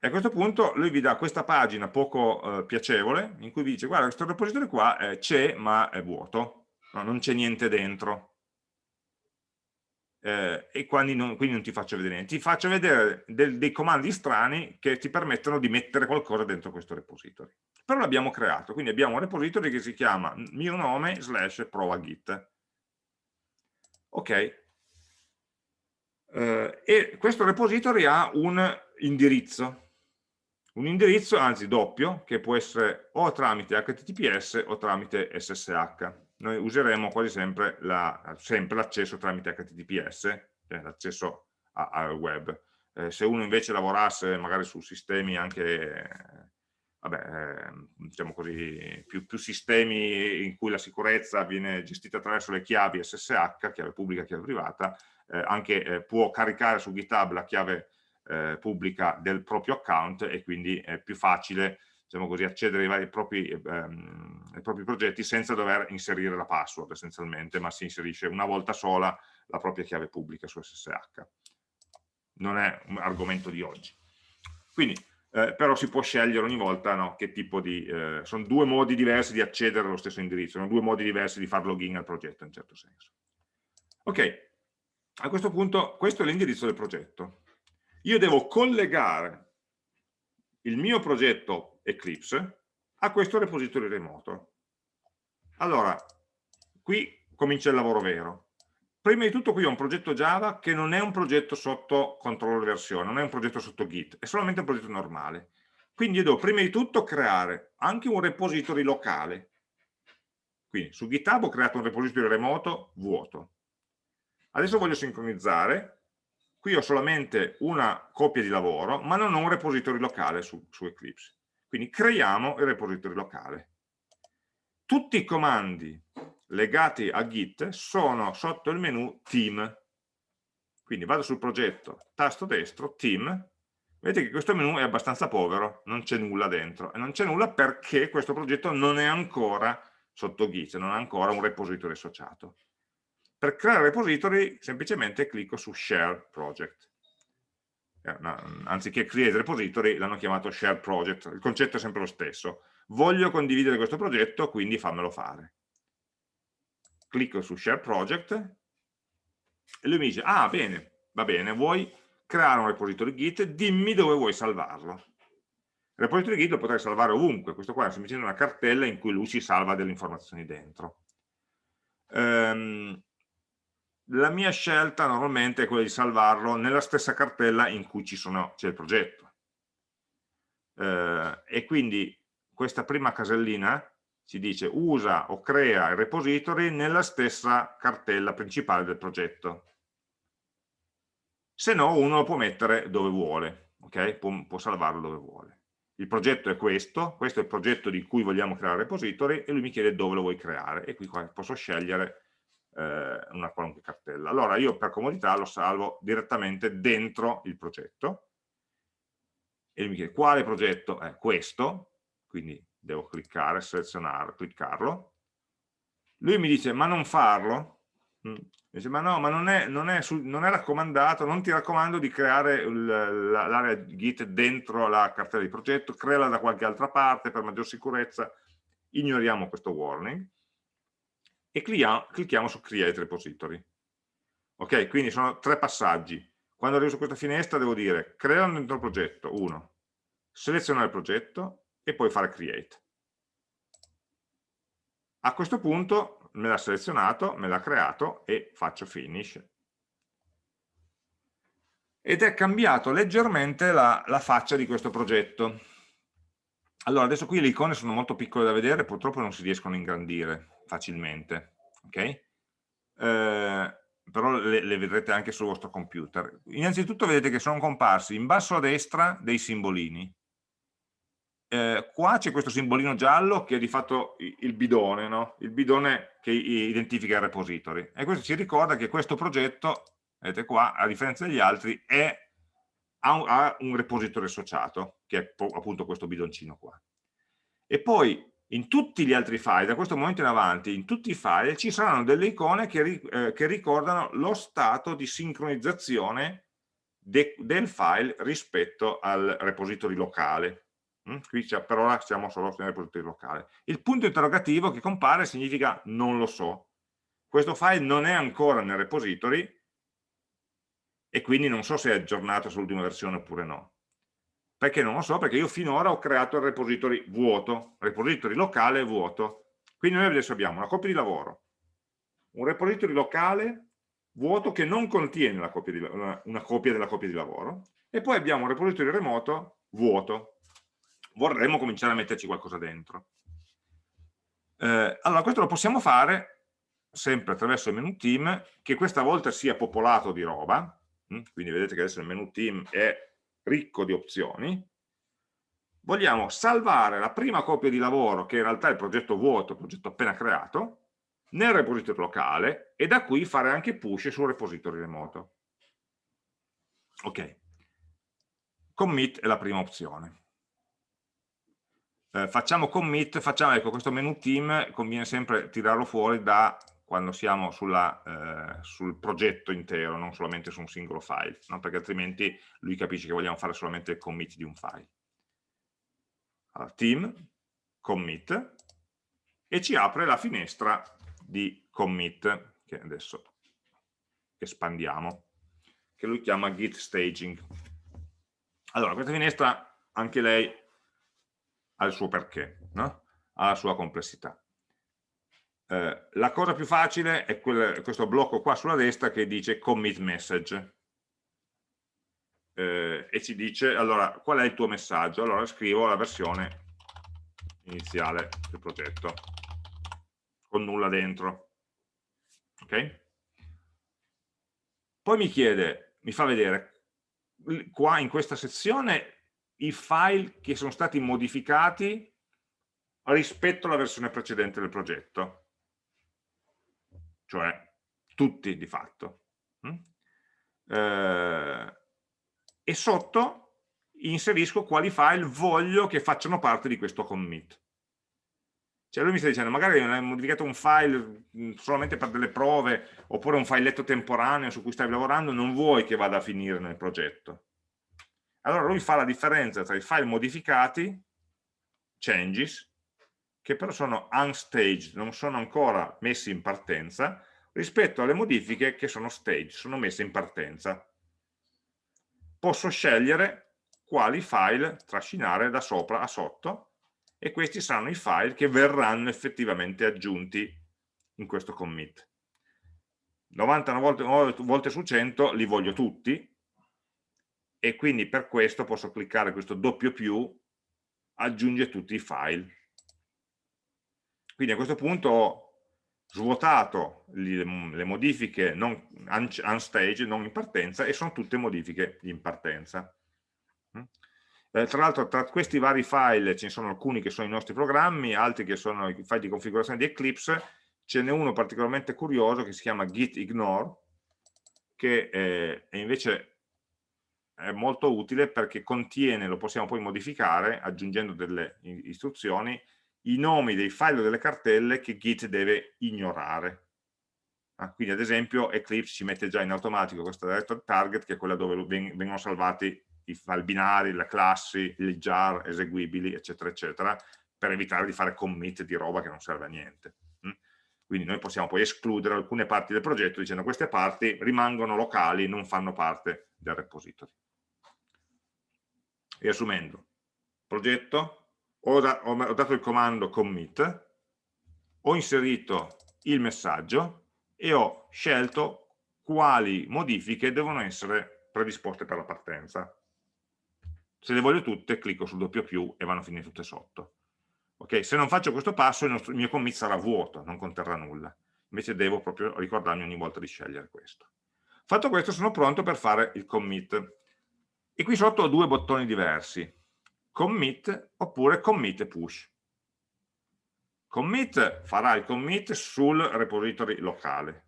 e a questo punto lui vi dà questa pagina poco eh, piacevole in cui vi dice guarda questo repository qua eh, c'è ma è vuoto, no, non c'è niente dentro. Eh, e quindi non, quindi non, ti faccio vedere niente. Ti faccio vedere del, dei comandi strani che ti permettono di mettere qualcosa dentro questo repository. Però l'abbiamo creato, quindi abbiamo un repository che si chiama mio nome slash prova git. Ok. Uh, e questo repository ha un indirizzo un indirizzo, anzi doppio, che può essere o tramite HTTPS o tramite SSH. Noi useremo quasi sempre l'accesso tramite HTTPS, cioè l'accesso al web. Eh, se uno invece lavorasse magari su sistemi anche, vabbè, eh, diciamo così, più, più, sistemi in cui la sicurezza viene gestita attraverso le chiavi SSH, chiave pubblica, chiave privata, eh, anche eh, può caricare su GitHub la chiave eh, pubblica del proprio account e quindi è più facile diciamo così, accedere ai, vari propri, ehm, ai propri progetti senza dover inserire la password essenzialmente, ma si inserisce una volta sola la propria chiave pubblica su SSH. Non è un argomento di oggi. Quindi, eh, però si può scegliere ogni volta no, che tipo di... Eh, sono due modi diversi di accedere allo stesso indirizzo, sono due modi diversi di fare login al progetto in certo senso. Ok, a questo punto questo è l'indirizzo del progetto. Io devo collegare il mio progetto Eclipse a questo repository remoto. Allora, qui comincia il lavoro vero. Prima di tutto qui ho un progetto Java che non è un progetto sotto controllo di versione, non è un progetto sotto Git, è solamente un progetto normale. Quindi io devo prima di tutto creare anche un repository locale. Quindi su GitHub ho creato un repository remoto vuoto. Adesso voglio sincronizzare Qui ho solamente una copia di lavoro, ma non ho un repository locale su, su Eclipse. Quindi creiamo il repository locale. Tutti i comandi legati a Git sono sotto il menu Team. Quindi vado sul progetto, tasto destro, Team, vedete che questo menu è abbastanza povero, non c'è nulla dentro, e non c'è nulla perché questo progetto non è ancora sotto Git, non ha ancora un repository associato. Per creare repository semplicemente clicco su Share Project. Eh, anziché Create Repository l'hanno chiamato Share Project, il concetto è sempre lo stesso. Voglio condividere questo progetto, quindi fammelo fare. Clicco su Share Project e lui mi dice, ah bene, va bene, vuoi creare un repository Git, dimmi dove vuoi salvarlo. Il repository Git lo potrai salvare ovunque, questo qua è semplicemente una cartella in cui lui si salva delle informazioni dentro. Um, la mia scelta normalmente è quella di salvarlo nella stessa cartella in cui c'è il progetto. Eh, e quindi questa prima casellina ci dice usa o crea il repository nella stessa cartella principale del progetto. Se no uno lo può mettere dove vuole, ok? Può, può salvarlo dove vuole. Il progetto è questo, questo è il progetto di cui vogliamo creare il repository e lui mi chiede dove lo vuoi creare e qui posso scegliere eh, una qualunque cartella. Allora io per comodità lo salvo direttamente dentro il progetto e mi chiede quale progetto è questo, quindi devo cliccare, selezionare, cliccarlo. Lui mi dice ma non farlo? Mm. Dice, ma no, ma non è, non, è non è, raccomandato, non ti raccomando di creare l'area Git dentro la cartella di progetto, creala da qualche altra parte per maggior sicurezza, ignoriamo questo warning e clicchiamo su Create Repository. Ok, quindi sono tre passaggi. Quando arrivo su questa finestra devo dire crea un dentro progetto, uno, selezionare il progetto e poi fare Create. A questo punto me l'ha selezionato, me l'ha creato e faccio Finish. Ed è cambiato leggermente la, la faccia di questo progetto. Allora, adesso qui le icone sono molto piccole da vedere, purtroppo non si riescono a ingrandire facilmente, ok? Eh, però le, le, vedrete anche sul vostro computer. Innanzitutto vedete che sono comparsi in basso a destra dei simbolini. Eh, qua c'è questo simbolino giallo che è di fatto il bidone, no? il bidone che identifica il repository. E questo ci ricorda che questo progetto, vedete qua, a differenza degli altri, è, ha, un, ha un repository associato, che è appunto questo bidoncino qua. E poi in tutti gli altri file, da questo momento in avanti, in tutti i file ci saranno delle icone che, eh, che ricordano lo stato di sincronizzazione de, del file rispetto al repository locale. Mm? Qui per ora siamo solo nel repository locale. Il punto interrogativo che compare significa non lo so. Questo file non è ancora nel repository e quindi non so se è aggiornato sull'ultima versione oppure no. Perché non lo so? Perché io finora ho creato il repository vuoto, repository locale vuoto. Quindi noi adesso abbiamo una copia di lavoro, un repository locale vuoto che non contiene copia di, una, copia della copia di lavoro, e poi abbiamo un repository remoto vuoto. Vorremmo cominciare a metterci qualcosa dentro. Eh, allora, questo lo possiamo fare sempre attraverso il menu team, che questa volta sia popolato di roba, hm? quindi vedete che adesso il menu team è ricco di opzioni, vogliamo salvare la prima copia di lavoro, che in realtà è il progetto vuoto, il progetto appena creato, nel repository locale e da qui fare anche push sul repository remoto. Ok. Commit è la prima opzione. eh, facciamo commit, facciamo, ecco, questo menu team conviene sempre tirarlo fuori da quando siamo sulla, eh, sul progetto intero, non solamente su un singolo file, no? perché altrimenti lui capisce che vogliamo fare solamente il commit di un file. Allora, team, commit, e ci apre la finestra di commit, che adesso espandiamo, che lui chiama git staging. Allora, questa finestra, anche lei ha il suo perché, no? ha la sua complessità. Eh, la cosa più facile è quel, questo blocco qua sulla destra che dice commit message. Eh, e ci dice allora qual è il tuo messaggio? Allora scrivo la versione iniziale del progetto con nulla dentro ok? Poi mi chiede mi fa vedere qua in questa sezione i file che sono stati modificati rispetto alla versione precedente del progetto cioè tutti di fatto. Mm? Eh, e sotto inserisco quali file voglio che facciano parte di questo commit. Cioè lui mi sta dicendo, magari hai modificato un file mm, solamente per delle prove, oppure un filetto temporaneo su cui stai lavorando, non vuoi che vada a finire nel progetto. Allora lui fa la differenza tra i file modificati, changes, che però sono unstaged, non sono ancora messi in partenza, rispetto alle modifiche che sono staged, sono messe in partenza. Posso scegliere quali file trascinare da sopra a sotto e questi saranno i file che verranno effettivamente aggiunti in questo commit. 99 volte, su 100 li voglio tutti e quindi per questo posso cliccare questo doppio più aggiunge tutti i file quindi a questo punto ho svuotato le, modifiche non, unstage, non in partenza, e sono tutte modifiche in partenza. Mm? Eh, tra l'altro tra questi vari file ce ne sono alcuni che sono i nostri programmi, altri che sono i file di configurazione di Eclipse, ce n'è uno particolarmente curioso che si chiama git ignore, che eh, invece è molto utile perché contiene, lo possiamo poi modificare aggiungendo delle istruzioni, i nomi dei file o delle cartelle che Git deve ignorare. Ah, quindi ad esempio Eclipse ci mette già in automatico questo directory target che è quella dove vengono salvati i file binari, le classi, i jar eseguibili, eccetera, eccetera, per evitare di fare commit di roba che non serve a niente. Mm? Quindi noi possiamo poi escludere alcune parti del progetto dicendo queste parti rimangono locali, non fanno parte del repository. Riassumendo, progetto, ho, da, ho, ho dato il comando commit, ho inserito il messaggio e ho scelto quali modifiche devono essere predisposte per la partenza. Se le voglio tutte, clicco sul doppio più e vanno a finire tutte sotto. Okay? Se non faccio questo passo, il, nostro, il mio commit sarà vuoto, non conterrà nulla. Invece devo proprio ricordarmi ogni volta di scegliere questo. Fatto questo, sono pronto per fare il commit. E qui sotto ho due bottoni diversi commit oppure commit e push. Commit farà il commit sul repository locale.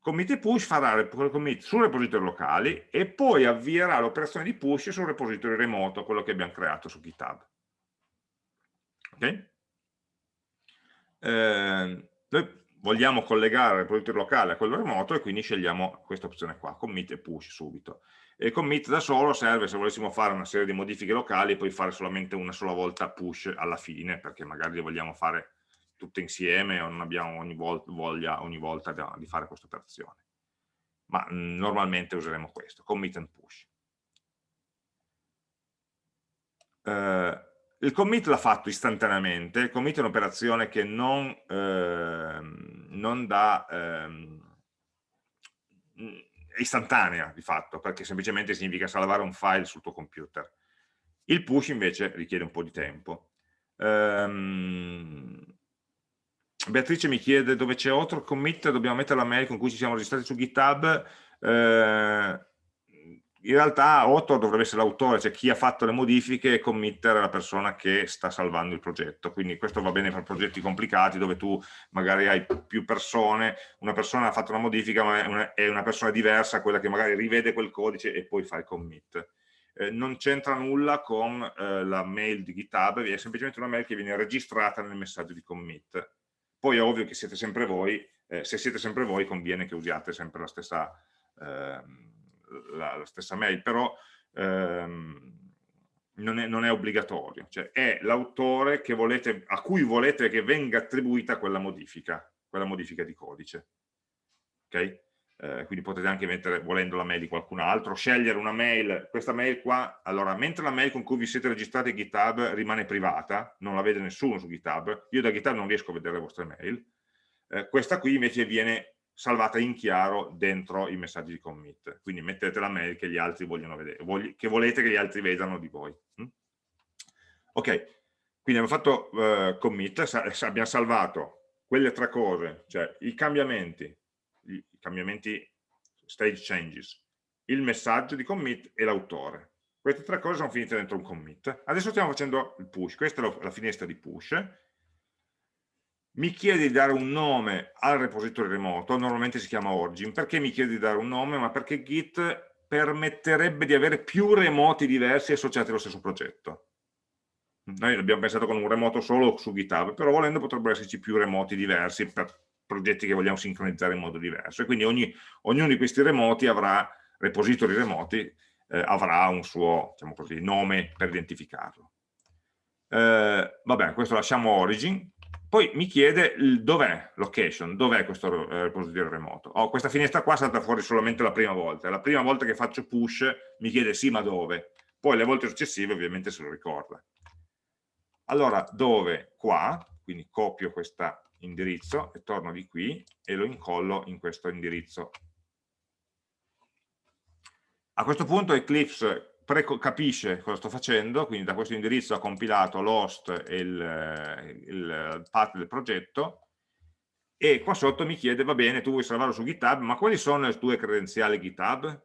Commit e push farà il commit sul repository locale e poi avvierà l'operazione di push sul repository remoto, quello che abbiamo creato su GitHub. Ok? Eh, noi vogliamo collegare il repository locale a quello remoto e quindi scegliamo questa opzione qua, commit e push subito. E commit da solo serve se volessimo fare una serie di modifiche locali e poi fare solamente una sola volta push alla fine, perché magari le vogliamo fare tutte insieme o non abbiamo ogni voglia ogni volta di fare questa operazione. Ma mm, normalmente useremo questo, commit and push. Uh, il commit l'ha fatto istantaneamente, il commit è un'operazione che non, eh, non dà... Eh, istantanea di fatto, perché semplicemente significa salvare un file sul tuo computer. Il push invece richiede un po' di tempo. Um, Beatrice mi chiede dove c'è otro commit, dobbiamo mettere la mail con cui ci siamo registrati su GitHub. Eh, in realtà author dovrebbe essere l'autore, cioè chi ha fatto le modifiche e committer è la persona che sta salvando il progetto, quindi questo va bene per progetti complicati dove tu magari hai più persone, una persona ha fatto una modifica ma è una, persona diversa, quella che magari rivede quel codice e poi fa il commit. eh, non c'entra nulla con eh, la mail di GitHub, è semplicemente una mail che viene registrata nel messaggio di commit. Poi è ovvio che siete sempre voi, eh, se siete sempre voi conviene che usiate sempre la stessa, ehm, la, la stessa mail, però ehm, non, è, non, è, obbligatorio, cioè è l'autore a cui volete che venga attribuita quella modifica, quella modifica di codice. Okay? Eh, quindi potete anche mettere, volendo la mail di qualcun altro, scegliere una mail, questa mail qua, allora mentre la mail con cui vi siete registrati a GitHub rimane privata, non la vede nessuno su GitHub, io da GitHub non riesco a vedere le vostre mail, eh, questa qui invece viene salvata in chiaro dentro i messaggi di commit, quindi mettete la mail che gli altri vogliono vedere, che volete che gli altri vedano di voi. Mm? Ok, quindi abbiamo fatto uh, commit, abbiamo salvato quelle tre cose, cioè i cambiamenti, i cambiamenti stage changes, il messaggio di commit e l'autore. Queste tre cose sono finite dentro un commit. Adesso stiamo facendo il push, questa è la finestra di push. Mi chiede di dare un nome al repository remoto, normalmente si chiama origin. Perché mi chiede di dare un nome? Ma perché Git permetterebbe di avere più remoti diversi associati allo stesso progetto. Noi abbiamo pensato con un remoto solo su GitHub, però volendo potrebbero esserci più remoti diversi per progetti che vogliamo sincronizzare in modo diverso e quindi ogni, ognuno di questi remoti avrà, repository remoti, eh, avrà un suo diciamo così, nome per identificarlo. Eh, vabbè, questo lasciamo origin, poi mi chiede dov'è location, dov'è questo eh, repository remoto. Oh, questa finestra qua è stata fuori solamente la prima volta, la prima volta che faccio push mi chiede sì ma dove, poi le volte successive ovviamente se lo ricorda. Allora, dove? Qua, quindi copio questa indirizzo e torno di qui e lo incollo in questo indirizzo. A questo punto Eclipse capisce cosa sto facendo, quindi da questo indirizzo ha compilato l'host e il, il path del progetto e qua sotto mi chiede, va bene, tu vuoi salvarlo su GitHub, ma quali sono le tue credenziali GitHub?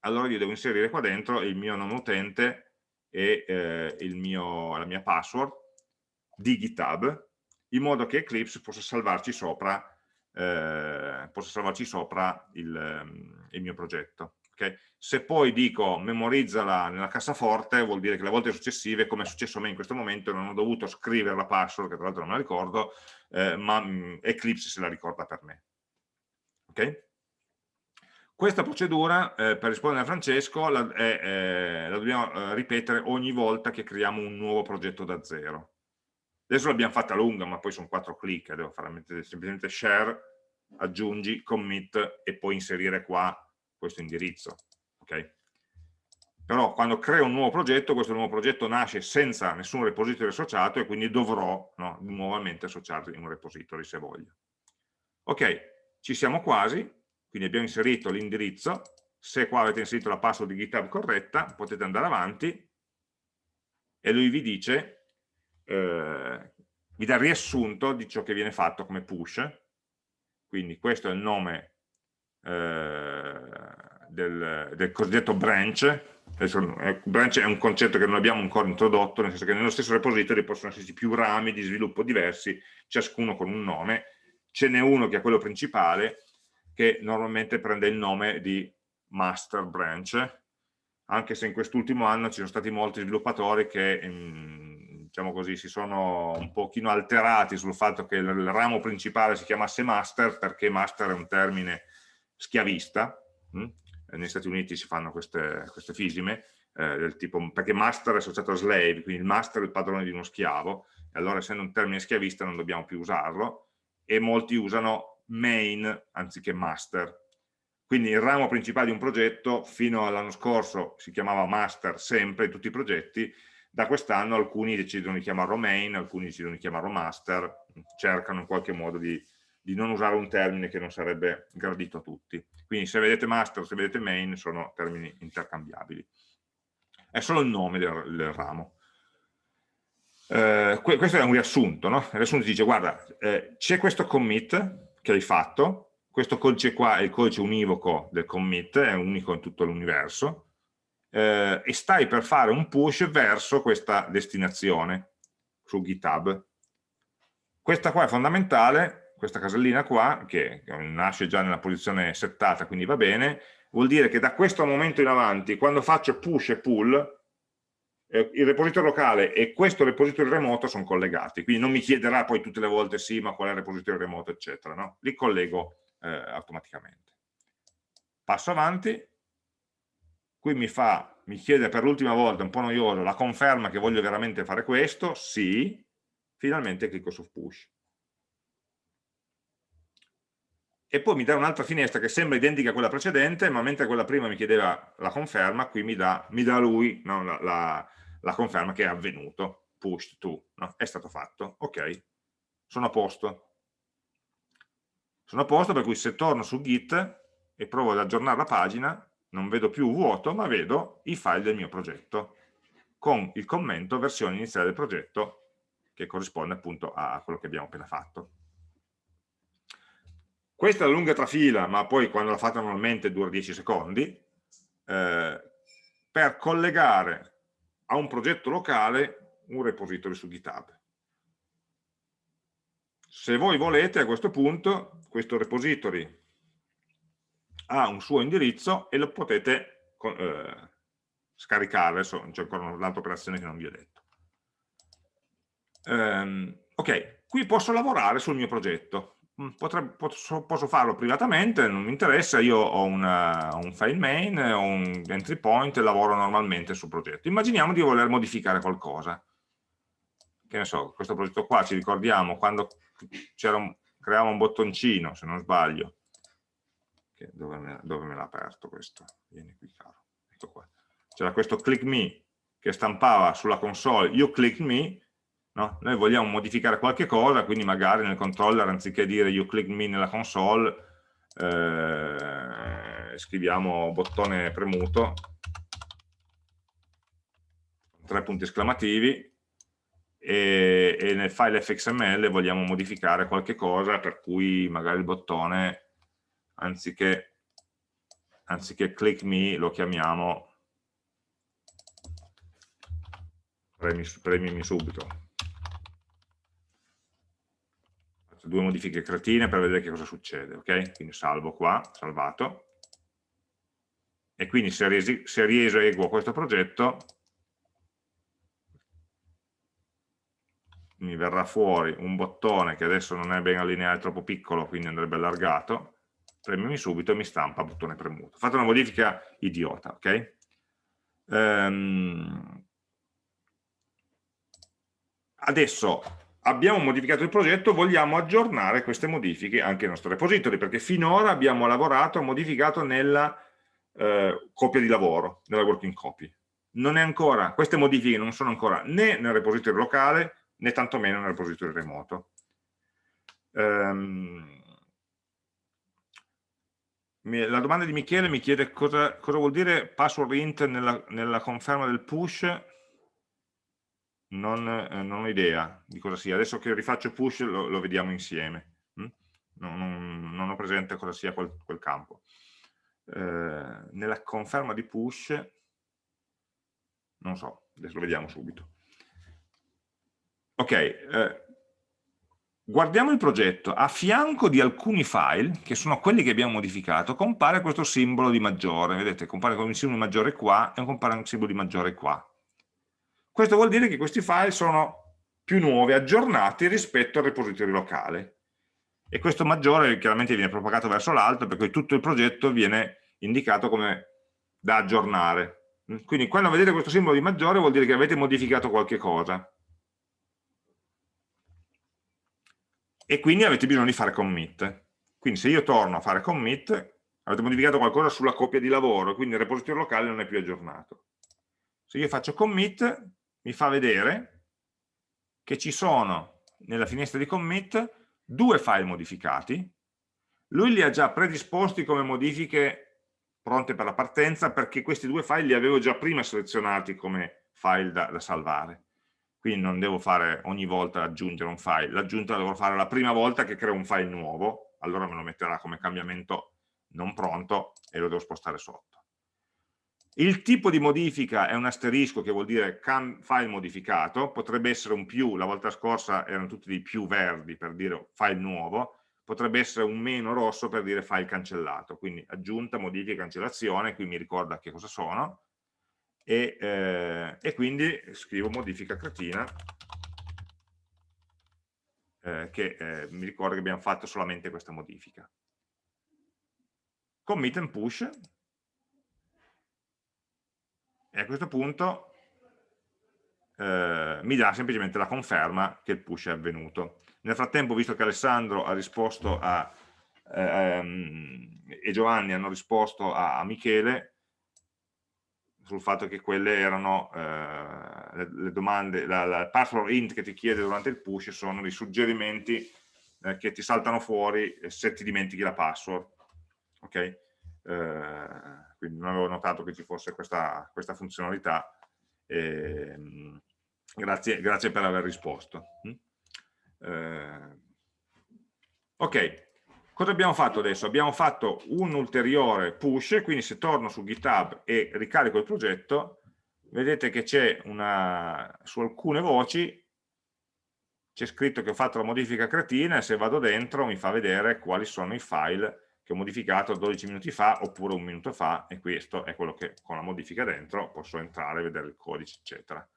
Allora io devo inserire qua dentro il mio nome utente e eh, mio, la mia password di GitHub in modo che Eclipse possa salvarci sopra, eh, possa salvarci sopra il, il mio progetto. Okay? Se poi dico memorizzala nella cassaforte, vuol dire che le volte successive, come è successo a me in questo momento, non ho dovuto scrivere la password, che tra l'altro non me la ricordo, eh, ma mh, Eclipse se la ricorda per me. Okay? Questa procedura, eh, per rispondere a Francesco, la, eh, la dobbiamo eh, ripetere ogni volta che creiamo un nuovo progetto da zero. Adesso l'abbiamo fatta lunga, ma poi sono quattro clic, devo fare semplicemente share, aggiungi, commit e poi inserire qua questo indirizzo. Okay? Però quando creo un nuovo progetto, questo nuovo progetto nasce senza nessun repository associato e quindi dovrò no, nuovamente associarlo in un repository se voglio. Ok, ci siamo quasi, quindi abbiamo inserito l'indirizzo, se qua avete inserito la password di GitHub corretta, potete andare avanti e lui vi dice eh, vi dà riassunto di ciò che viene fatto come push, quindi questo è il nome eh, del, del, cosiddetto branch, Adesso, eh, branch è un concetto che non abbiamo ancora introdotto, nel senso che nello stesso repository possono esserci più rami di sviluppo diversi, ciascuno con un nome, ce n'è uno che è quello principale, che normalmente prende il nome di master branch, anche se in quest'ultimo anno ci sono stati molti sviluppatori che mh, diciamo così, si sono un pochino alterati sul fatto che il, ramo principale si chiamasse master perché master è un termine schiavista, hm? Negli Stati Uniti si fanno queste, queste fisime, eh, del tipo, perché master è associato a slave, quindi il master è il padrone di uno schiavo, e allora essendo un termine schiavista non dobbiamo più usarlo, e molti usano main anziché master. Quindi il ramo principale di un progetto fino all'anno scorso si chiamava master sempre in tutti i progetti, da quest'anno alcuni decidono di chiamarlo main, alcuni decidono di chiamarlo master, cercano in qualche modo di, di non usare un termine che non sarebbe gradito a tutti. Quindi se vedete master, se vedete main, sono termini intercambiabili. È solo il nome del, del ramo. Eh, questo è un riassunto, no? Il riassunto dice, guarda, eh, c'è questo commit che hai fatto, questo codice qua è il codice univoco del commit, è unico in tutto l'universo, eh, e stai per fare un push verso questa destinazione su GitHub. Questa qua è fondamentale, questa casellina qua, che nasce già nella posizione settata, quindi va bene, vuol dire che da questo momento in avanti, quando faccio push e pull, eh, il repository locale e questo repository remoto sono collegati, quindi non mi chiederà poi tutte le volte sì, ma qual è il repository remoto, eccetera, no? li collego eh, automaticamente. Passo avanti, qui mi, fa, mi chiede per l'ultima volta, un po' noioso, la conferma che voglio veramente fare questo, sì, finalmente clicco su push. E poi mi dà un'altra finestra che sembra identica a quella precedente, ma mentre quella prima mi chiedeva la conferma, qui mi dà, mi dà lui no, la, la, la, conferma che è avvenuto, pushed to, no? è stato fatto, ok, sono a posto. Sono a posto per cui se torno su Git e provo ad aggiornare la pagina, non vedo più vuoto, ma vedo i file del mio progetto, con il commento versione iniziale del progetto, che corrisponde appunto a quello che abbiamo appena fatto. Questa è la lunga trafila, ma poi quando la fate normalmente dura 10 secondi, eh, per collegare a un progetto locale un repository su GitHub. Se voi volete a questo punto, questo repository ha un suo indirizzo e lo potete eh, scaricare, adesso c'è ancora un'altra operazione che non vi ho detto. Um, ok, qui posso lavorare sul mio progetto, Potrebbe, posso, posso, farlo privatamente, non mi interessa, io ho una, un file main, ho un entry point e lavoro normalmente sul progetto. Immaginiamo di voler modificare qualcosa. Che ne so, questo progetto qua ci ricordiamo quando un, creavamo un bottoncino, se non sbaglio, dove me, me l'ha aperto questo? Vieni qui caro, ecco. C'era questo click me che stampava sulla console, io click me, no? noi vogliamo modificare qualche cosa, quindi magari nel controller anziché dire you click me nella console, eh, scriviamo bottone premuto, tre punti esclamativi, e, e, nel file fxml vogliamo modificare qualche cosa per cui magari il bottone anziché, anziché click me lo chiamiamo premi, premimi subito. Faccio due modifiche cretine per vedere che cosa succede, ok? Quindi salvo qua, salvato. E quindi se, riesi, se rieseguo questo progetto, mi verrà fuori un bottone che adesso non è ben allineato, è troppo piccolo, quindi andrebbe allargato, premimi subito e mi stampa bottone premuto. Fate una modifica idiota, ok? Um, adesso abbiamo modificato il progetto, vogliamo aggiornare queste modifiche anche nel nostro repository, perché finora abbiamo lavorato, modificato nella eh, copia di lavoro, nella working copy. Non è ancora, queste modifiche non sono ancora né nel repository locale, né tantomeno nel repository remoto. Um, la domanda di Michele mi chiede cosa, cosa vuol dire password int nella, nella, conferma del push non, eh, non, ho idea di cosa sia. Adesso che rifaccio push lo, lo vediamo insieme hm? non, non, non, ho presente cosa sia quel, quel campo. Eh, nella conferma di push non so, adesso lo vediamo subito. Ok, eh, guardiamo il progetto, a fianco di alcuni file, che sono quelli che abbiamo modificato, compare questo simbolo di maggiore, vedete, compare un simbolo di maggiore qua e compare un simbolo di maggiore qua. Questo vuol dire che questi file sono più nuovi, aggiornati rispetto al repository locale. E questo maggiore chiaramente viene propagato verso l'alto, per cui tutto il progetto viene indicato come da aggiornare. Quindi quando vedete questo simbolo di maggiore vuol dire che avete modificato qualche cosa. e quindi avete bisogno di fare commit. Quindi se io torno a fare commit, avete modificato qualcosa sulla copia di lavoro, quindi il repository locale non è più aggiornato. Se io faccio commit, mi fa vedere che ci sono nella finestra di commit due file modificati, lui li ha già predisposti come modifiche pronte per la partenza perché questi due file li avevo già prima selezionati come file da, da salvare. Quindi non devo fare ogni volta aggiungere un file, l'aggiunta la devo fare la prima volta che creo un file nuovo, allora me lo metterà come cambiamento non pronto e lo devo spostare sotto. Il tipo di modifica è un asterisco che vuol dire file modificato, potrebbe essere un più, la volta scorsa erano tutti dei più verdi per dire file nuovo, potrebbe essere un meno rosso per dire file cancellato, quindi aggiunta, modifica, cancellazione, qui mi ricorda che cosa sono, e, eh, e quindi scrivo modifica cretina, eh, che eh, mi ricorda che abbiamo fatto solamente questa modifica. Commit and push, e a questo punto eh, mi dà semplicemente la conferma che il push è avvenuto. Nel frattempo, visto che Alessandro ha risposto a, ehm, e Giovanni hanno risposto a, a, Michele sul fatto che quelle erano eh, le, le, domande, la, la password int che ti chiede durante il push sono dei suggerimenti eh, che ti saltano fuori se ti dimentichi la password. Ok? Quindi non avevo notato che ci fosse questa, questa funzionalità. Eh, grazie, grazie, per aver risposto. Mm? Eh, ok, cosa abbiamo fatto adesso? Abbiamo fatto un ulteriore push, quindi se torno su GitHub e ricarico il progetto, vedete che c'è una, su alcune voci c'è scritto che ho fatto la modifica cretina e se vado dentro mi fa vedere quali sono i file che ho modificato 12 minuti fa oppure un minuto fa e questo è quello che con la modifica dentro posso entrare, vedere il codice eccetera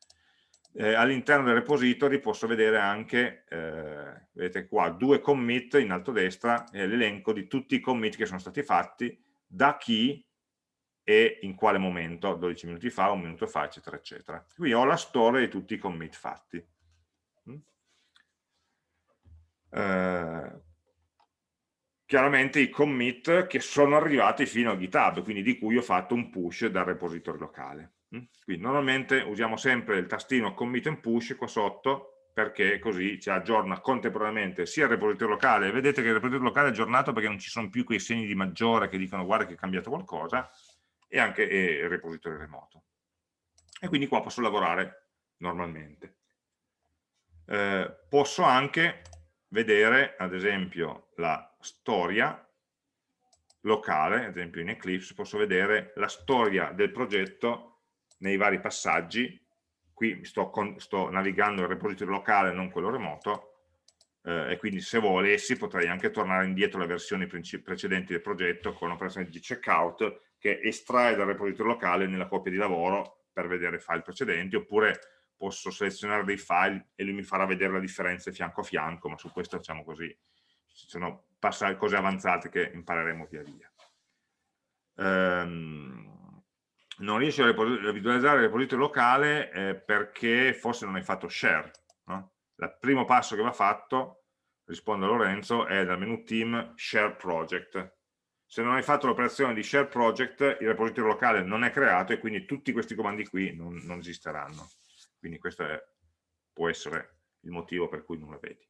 eh, all'interno del repository posso vedere anche, eh, vedete qua, due commit in alto a destra, e l'elenco di tutti i commit che sono stati fatti, da chi e in quale momento, 12 minuti fa, un minuto fa, eccetera, eccetera. Qui ho la storia di tutti i commit fatti. Mm? Eh, chiaramente i commit che sono arrivati fino a GitHub, quindi di cui ho fatto un push dal repository locale. Mm? Quindi normalmente usiamo sempre il tastino commit and push qua sotto perché così ci aggiorna contemporaneamente sia il repository locale, vedete che il repository locale è aggiornato perché non ci sono più quei segni di maggiore che dicono guarda che è cambiato qualcosa, e anche il repository remoto. E quindi qua posso lavorare normalmente. Eh, posso anche vedere, ad esempio, la storia locale, ad esempio in Eclipse, posso vedere la storia del progetto nei vari passaggi, qui sto, con, sto navigando il repository locale, non quello remoto, eh, e quindi se volessi potrei anche tornare indietro alle versioni precedenti del progetto con l'operazione di checkout che estrae dal repository locale nella copia di lavoro per vedere i file precedenti, oppure posso selezionare dei file e lui mi farà vedere la differenza fianco a fianco, ma su questo facciamo così, ci sono cose avanzate che impareremo via via. Um, non riesci a visualizzare il repository locale eh, perché forse non hai fatto share. No? Il primo passo che va fatto, rispondo a Lorenzo, è dal menu team share project. Se non hai fatto l'operazione di share project, il repository locale non è creato e quindi tutti questi comandi qui non, non esisteranno. Quindi questo è, può essere il motivo per cui non lo vedi.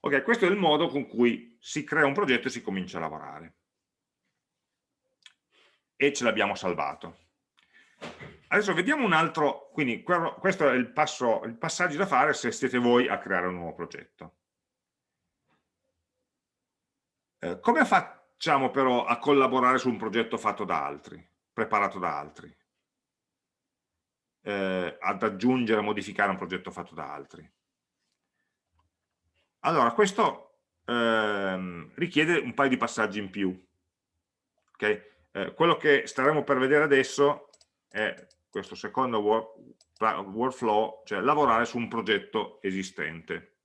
Ok, questo è il modo con cui si crea un progetto e si comincia a lavorare e ce l'abbiamo salvato. Adesso vediamo un altro, quindi questo è il, passo, il passaggio da fare se siete voi a creare un nuovo progetto. Eh, come facciamo però a collaborare su un progetto fatto da altri, preparato da altri? Eh, ad aggiungere, modificare un progetto fatto da altri? Allora, questo ehm, richiede un paio di passaggi in più. Okay? Eh, quello che staremo per vedere adesso è questo secondo work, workflow, cioè lavorare su un progetto esistente.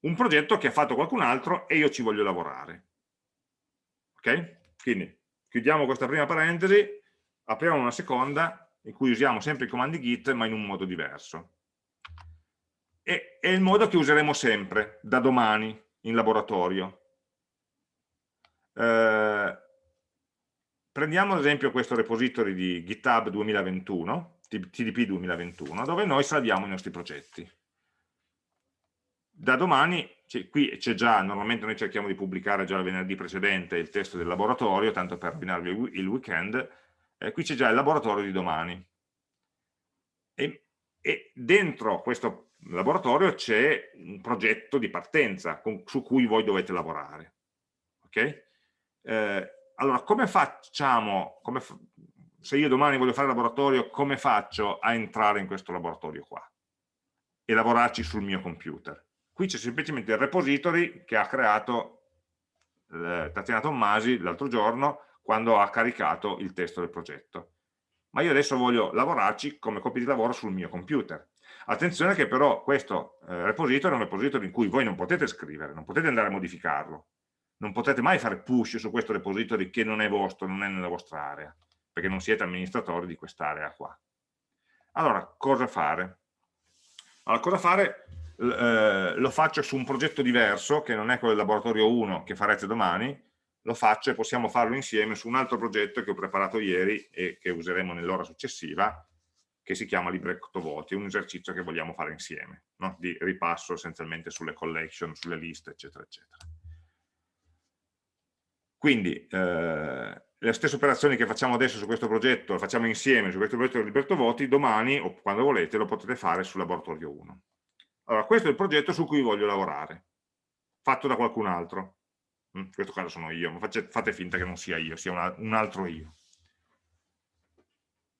Un progetto che ha fatto qualcun altro e io ci voglio lavorare. Ok? Quindi chiudiamo questa prima parentesi, apriamo una seconda in cui usiamo sempre i comandi git ma in un modo diverso. E è il modo che useremo sempre, da domani, in laboratorio. Eh, prendiamo ad esempio questo repository di GitHub 2021, TDP 2021, dove noi salviamo i nostri progetti. Da domani, qui c'è già, normalmente noi cerchiamo di pubblicare già il venerdì precedente il testo del laboratorio, tanto per rovinarvi il weekend, eh, qui c'è già il laboratorio di domani. E, e dentro questo laboratorio c'è un progetto di partenza con, su cui voi dovete lavorare. Ok? Eh, allora, come facciamo, come se io domani voglio fare laboratorio, come faccio a entrare in questo laboratorio qua? E lavorarci sul mio computer? Qui c'è semplicemente il repository che ha creato eh, Tatiana Tommasi l'altro giorno quando ha caricato il testo del progetto. Ma io adesso voglio lavorarci come copia di lavoro sul mio computer. Attenzione che però questo eh, repository è un repository in cui voi non potete scrivere, non potete andare a modificarlo, non potete mai fare push su questo repository che non è vostro, non è nella vostra area, perché non siete amministratori di quest'area qua. Allora, cosa fare? Allora, cosa fare? Eh, lo faccio su un progetto diverso, che non è quello del laboratorio 1 che farete domani, lo faccio e possiamo farlo insieme su un altro progetto che ho preparato ieri e che useremo nell'ora successiva, che si chiama libretto voti, un esercizio che vogliamo fare insieme, no? di ripasso essenzialmente sulle collection, sulle liste, eccetera, eccetera. Quindi eh, le stesse operazioni che facciamo adesso su questo progetto, le facciamo insieme su questo progetto di libretto voti, domani o quando volete lo potete fare sul laboratorio 1. Allora, questo è il progetto su cui voglio lavorare, fatto da qualcun altro. In questo caso sono io, ma fate finta che non sia io, sia un altro io.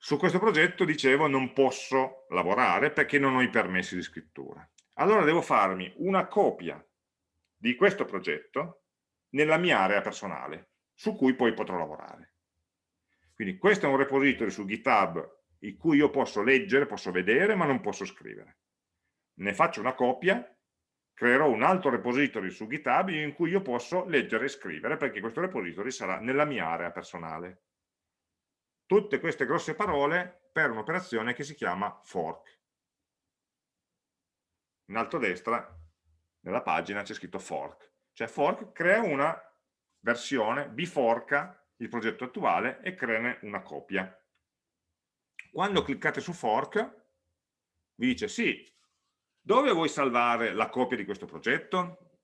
Su questo progetto, dicevo, non posso lavorare perché non ho i permessi di scrittura. Allora devo farmi una copia di questo progetto nella mia area personale, su cui poi potrò lavorare. Quindi questo è un repository su GitHub in cui io posso leggere, posso vedere, ma non posso scrivere. Ne faccio una copia creerò un altro repository su GitHub in cui io posso leggere e scrivere perché questo repository sarà nella mia area personale. Tutte queste grosse parole per un'operazione che si chiama fork. In alto a destra, nella pagina, c'è scritto fork. Cioè fork crea una versione, biforca il progetto attuale e crea una copia. Quando cliccate su fork, vi dice sì, dove vuoi salvare la copia di questo progetto?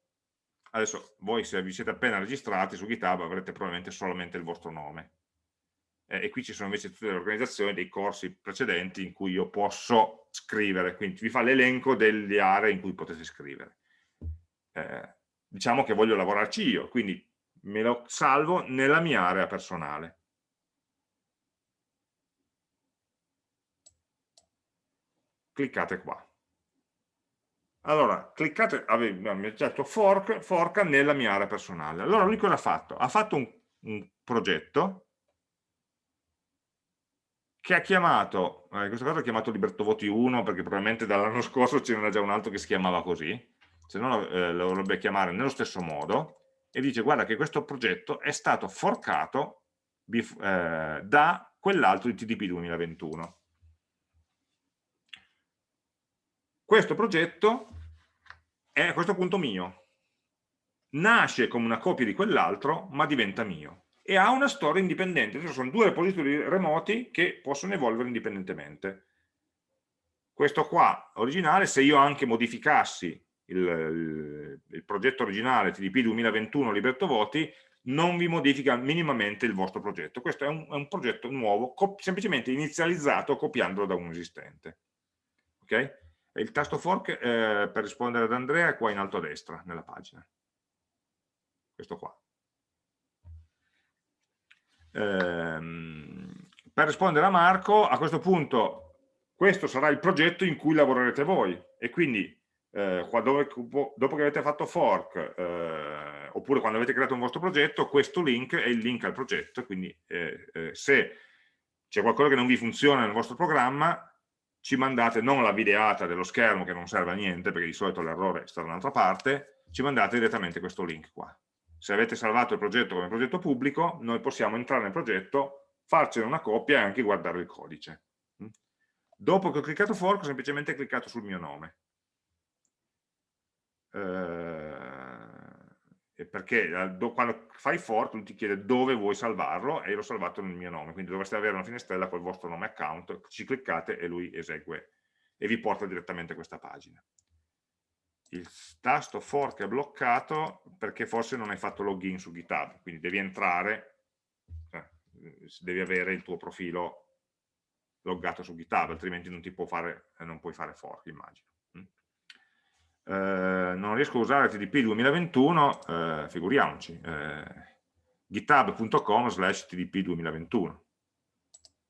Adesso voi se vi siete appena registrati su GitHub avrete probabilmente solamente il vostro nome. Eh, e qui ci sono invece tutte le organizzazioni dei corsi precedenti in cui io posso scrivere, quindi vi fa l'elenco delle aree in cui potete scrivere. Eh, diciamo che voglio lavorarci io, quindi me lo salvo nella mia area personale. Cliccate qua. Allora, cliccate, ha detto fork, forca nella mia area personale. Allora lui cosa ha fatto? Ha fatto un, un progetto che ha chiamato, eh, in questo caso ha chiamato Liberto Voti 1 perché probabilmente dall'anno scorso ce n'era già un altro che si chiamava così, se no eh, lo dovrebbe chiamare nello stesso modo e dice guarda che questo progetto è stato forcato eh, da quell'altro di TDP 2021. Questo progetto è a questo punto mio. Nasce come una copia di quell'altro, ma diventa mio. E ha una storia indipendente. Ci sono due repository remoti che possono evolvere indipendentemente. Questo qua, originale, se io anche modificassi il, il, il progetto originale TDP 2021 Liberto Voti, non vi modifica minimamente il vostro progetto. Questo è un, è un progetto nuovo, semplicemente inizializzato copiandolo da un esistente. Ok? il tasto fork eh, per rispondere ad Andrea è qua in alto a destra nella pagina questo qua per rispondere a Marco a questo punto questo sarà il progetto in cui lavorerete voi e quindi eh, dove, dopo che avete fatto fork eh, oppure quando avete creato un vostro progetto questo link è il link al progetto quindi eh, eh, se c'è qualcosa che non vi funziona nel vostro programma ci mandate non la videata dello schermo che non serve a niente perché di solito l'errore sta da un'altra parte, ci mandate direttamente questo link qua. Se avete salvato il progetto come progetto pubblico, noi possiamo entrare nel progetto, farcene una copia e anche guardare il codice. Mm? Dopo che ho cliccato fork ho semplicemente cliccato sul mio nome. Eh, perché eh, quando fai fork lui ti chiede dove vuoi salvarlo e io l'ho salvato nel mio nome, quindi dovreste avere una finestrella col vostro nome account, ci cliccate e lui esegue e vi porta direttamente a questa pagina. Il tasto fork è bloccato perché forse non hai fatto login su GitHub, quindi devi entrare, eh, devi avere il tuo profilo loggato su GitHub, altrimenti non, fare, non puoi fare fork, immagino. Eh, non riesco a usare TDP 2021, eh, figuriamoci, eh, github.com slash TDP 2021.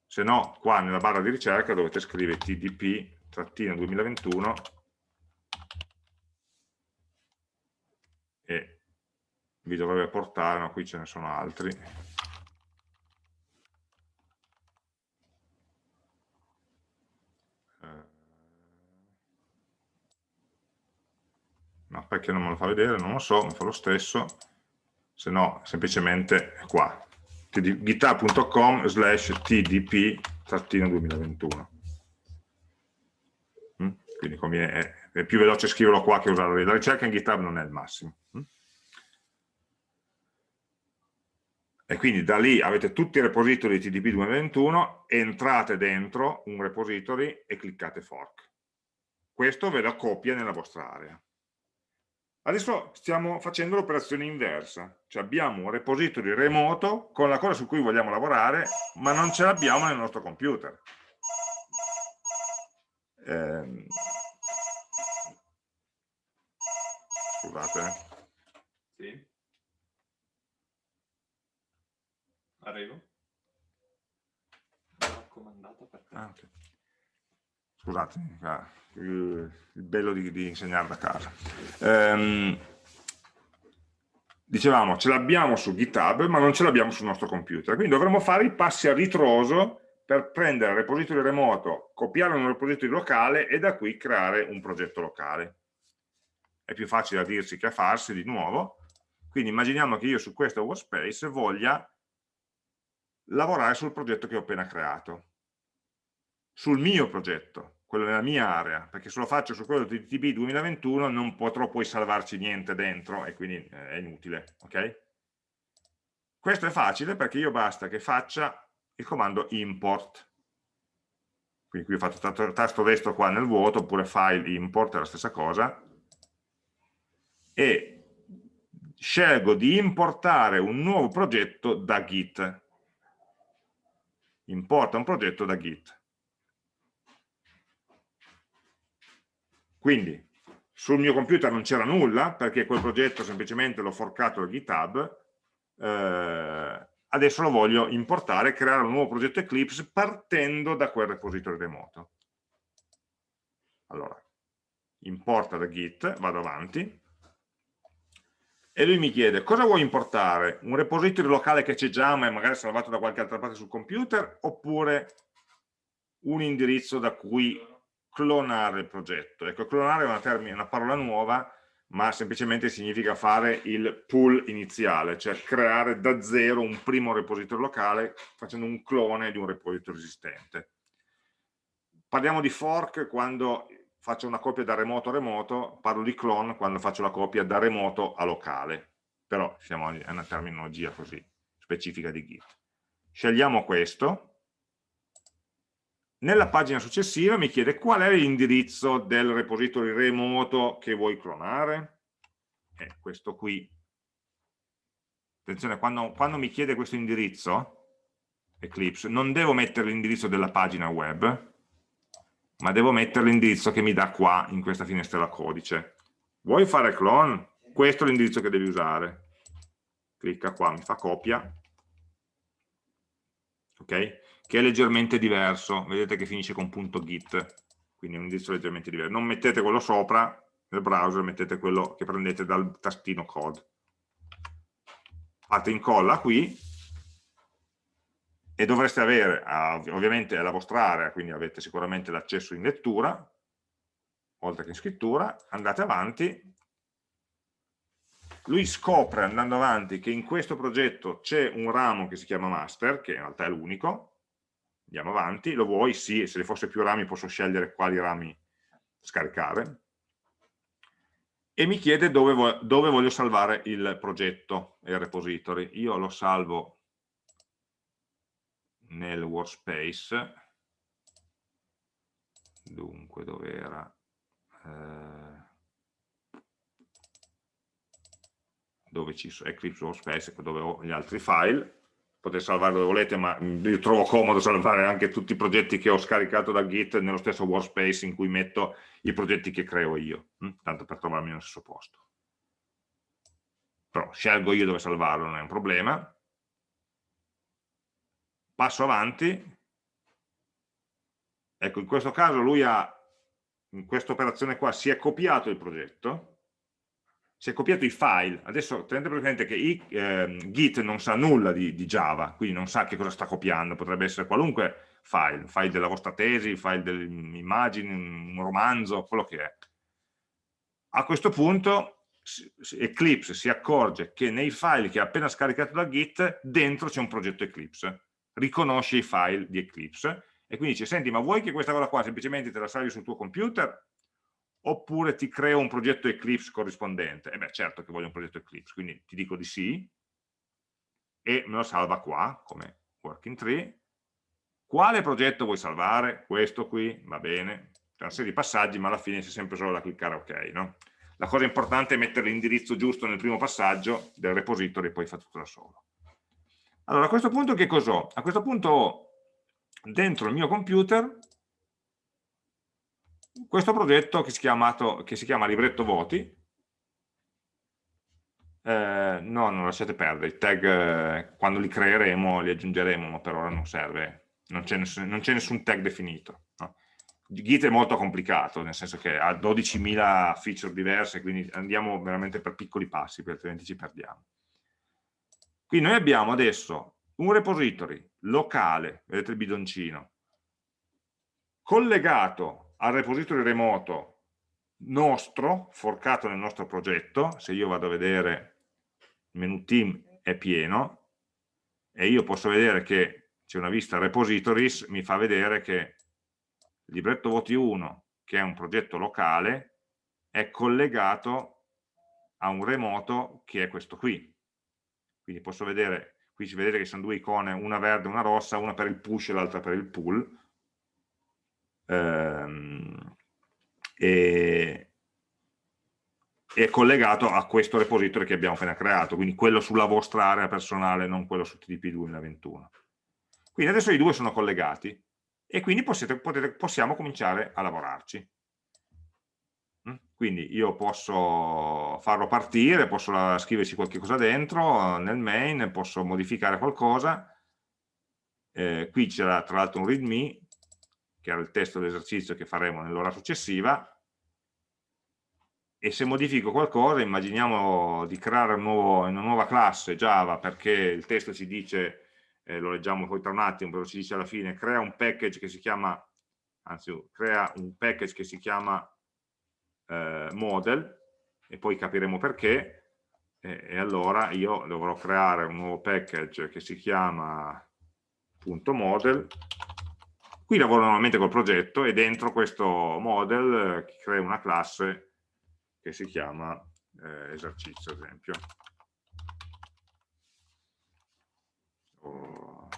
Se no, qua nella barra di ricerca dovete scrivere TDP-2021 vi dovrebbe portare, no, qui ce ne sono altri. Eh, no, perché non me lo fa vedere? Non lo so, mi fa lo stesso, se no semplicemente è qua, github.com slash tdp-2021 mm? quindi è, è, più veloce scriverlo qua che usare la ricerca in GitHub non è il massimo mm? E quindi da lì avete tutti i repository di TDP 2021, entrate dentro un repository e cliccate fork. Questo ve lo copia nella vostra area. Adesso stiamo facendo l'operazione inversa, cioè abbiamo un repository remoto con la cosa su cui vogliamo lavorare, ma non ce l'abbiamo nel nostro computer. Eh, scusate. Sì. Arrivo. Raccomandato per te. Ah, okay. Scusate, il bello di, di insegnare da casa. Ehm, dicevamo, ce l'abbiamo su GitHub, ma non ce l'abbiamo sul nostro computer. Quindi dovremmo fare i passi a ritroso per prendere il repository remoto, copiarlo in un repository locale e da qui creare un progetto locale. È più facile a dirsi che a farsi di nuovo. Quindi immaginiamo che io su questo workspace voglia lavorare sul progetto che ho appena creato, sul mio progetto, quello nella mia area, perché se lo faccio su quello di TB 2021 non potrò poi salvarci niente dentro e quindi eh, è inutile, ok? Questo è facile perché io basta che faccia il comando import, quindi qui ho fatto tasto destro qua nel vuoto, oppure file import è la stessa cosa, e scelgo di importare un nuovo progetto da Git, importa un progetto da Git. Quindi sul mio computer non c'era nulla perché quel progetto semplicemente l'ho forcato da GitHub, eh, adesso lo voglio importare, creare un nuovo progetto Eclipse partendo da quel repository remoto. Allora, importa da Git, vado avanti, e lui mi chiede cosa vuoi importare? Un repository locale che c'è già ma è magari salvato da qualche altra parte sul computer oppure un indirizzo da cui clonare il progetto? Ecco, clonare è una, una parola nuova ma semplicemente significa fare il pool iniziale, cioè creare da zero un primo repository locale facendo un clone di un repository esistente. Parliamo di fork quando faccio una copia da remoto a remoto, parlo di clone quando faccio la copia da remoto a locale, però siamo a una terminologia così specifica di Git. Scegliamo questo, nella pagina successiva mi chiede qual è l'indirizzo del repository remoto che vuoi clonare, è questo qui. Attenzione, quando, quando mi chiede questo indirizzo, Eclipse, non devo mettere l'indirizzo della pagina web, ma devo mettere l'indirizzo che mi dà qua in questa finestrella codice. Vuoi fare clone? Questo è l'indirizzo che devi usare. Clicca qua, mi fa copia. Ok? Che è leggermente diverso. Vedete che finisce con .git, quindi è un indirizzo leggermente diverso. Non mettete quello sopra nel browser, mettete quello che prendete dal tastino code. Fate incolla qui e dovreste avere, ovviamente la vostra area, quindi avete sicuramente l'accesso in lettura, oltre che in scrittura, andate avanti, lui scopre andando avanti che in questo progetto c'è un ramo che si chiama master, che in realtà è l'unico, andiamo avanti, lo vuoi? Sì, se ci fosse più rami posso scegliere quali rami scaricare, e mi chiede dove, dove voglio salvare il progetto e il repository. Io lo salvo nel workspace. Dunque dove era? Eh, dove ci sono Eclipse Workspace dove ho gli altri file. Potete salvare dove volete ma io trovo comodo salvare anche tutti i progetti che ho scaricato da Git nello stesso workspace in cui metto i progetti che creo io hm? tanto per trovarmi nello stesso posto. Però scelgo io dove salvarlo non è un problema passo avanti, ecco in questo caso lui ha, in questa operazione qua, si è copiato il progetto, si è copiato i file, adesso tenete presente che i, eh, Git non sa nulla di, di, Java, quindi non sa che cosa sta copiando, potrebbe essere qualunque file, file della vostra tesi, file delle immagini, un romanzo, quello che è. A questo punto Eclipse si accorge che nei file che ha appena scaricato da Git, dentro c'è un progetto Eclipse, riconosce i file di Eclipse e quindi dice, senti, ma vuoi che questa cosa qua semplicemente te la salvi sul tuo computer oppure ti creo un progetto Eclipse corrispondente? E eh beh, certo che voglio un progetto Eclipse, quindi ti dico di sì e me lo salva qua come working tree. Quale progetto vuoi salvare? Questo qui, va bene. C'è una serie di passaggi, ma alla fine c'è sempre solo da cliccare ok, no? La cosa importante è mettere l'indirizzo giusto nel primo passaggio del repository e poi fa tutto da solo. Allora, a questo punto che cos'ho? A questo punto ho dentro il mio computer questo progetto che si, chiamato, che si chiama libretto voti, eh, no, non lasciate perdere, i tag eh, quando li creeremo li aggiungeremo, ma per ora non serve, non c'è nessun, nessun, tag definito. No? Git è molto complicato, nel senso che ha 12.000 feature diverse, quindi andiamo veramente per piccoli passi, altrimenti ci perdiamo. Quindi noi abbiamo adesso un repository locale, vedete il bidoncino, collegato al repository remoto nostro, forcato nel nostro progetto, se io vado a vedere il menu team è pieno, e io posso vedere che c'è una vista repositories, mi fa vedere che il libretto voti 1, che è un progetto locale, è collegato a un remoto che è questo qui. Quindi posso vedere qui si vedete che sono due icone, una verde e una rossa, una per il push e l'altra per il pull, ehm, e è collegato a questo repository che abbiamo appena creato, quindi quello sulla vostra area personale, non quello su TDP 2021. Quindi adesso i due sono collegati e quindi possiamo cominciare a lavorarci. Quindi io posso farlo partire, posso scriverci qualche cosa dentro nel main, posso modificare qualcosa. Eh, qui c'era tra l'altro un readme, che era il testo dell'esercizio che faremo nell'ora successiva, e se modifico qualcosa, immaginiamo di creare un nuovo, una nuova classe Java perché il testo ci dice, eh, lo leggiamo poi tra un attimo, però ci dice alla fine, crea un package che si chiama, anzi, crea un package che si chiama eh, model e poi capiremo perché. E, e, allora io dovrò creare un nuovo package che si chiama .model. Qui lavoro normalmente col progetto e dentro questo model eh, creo una classe che si chiama eh, esercizio ad esempio. Oh,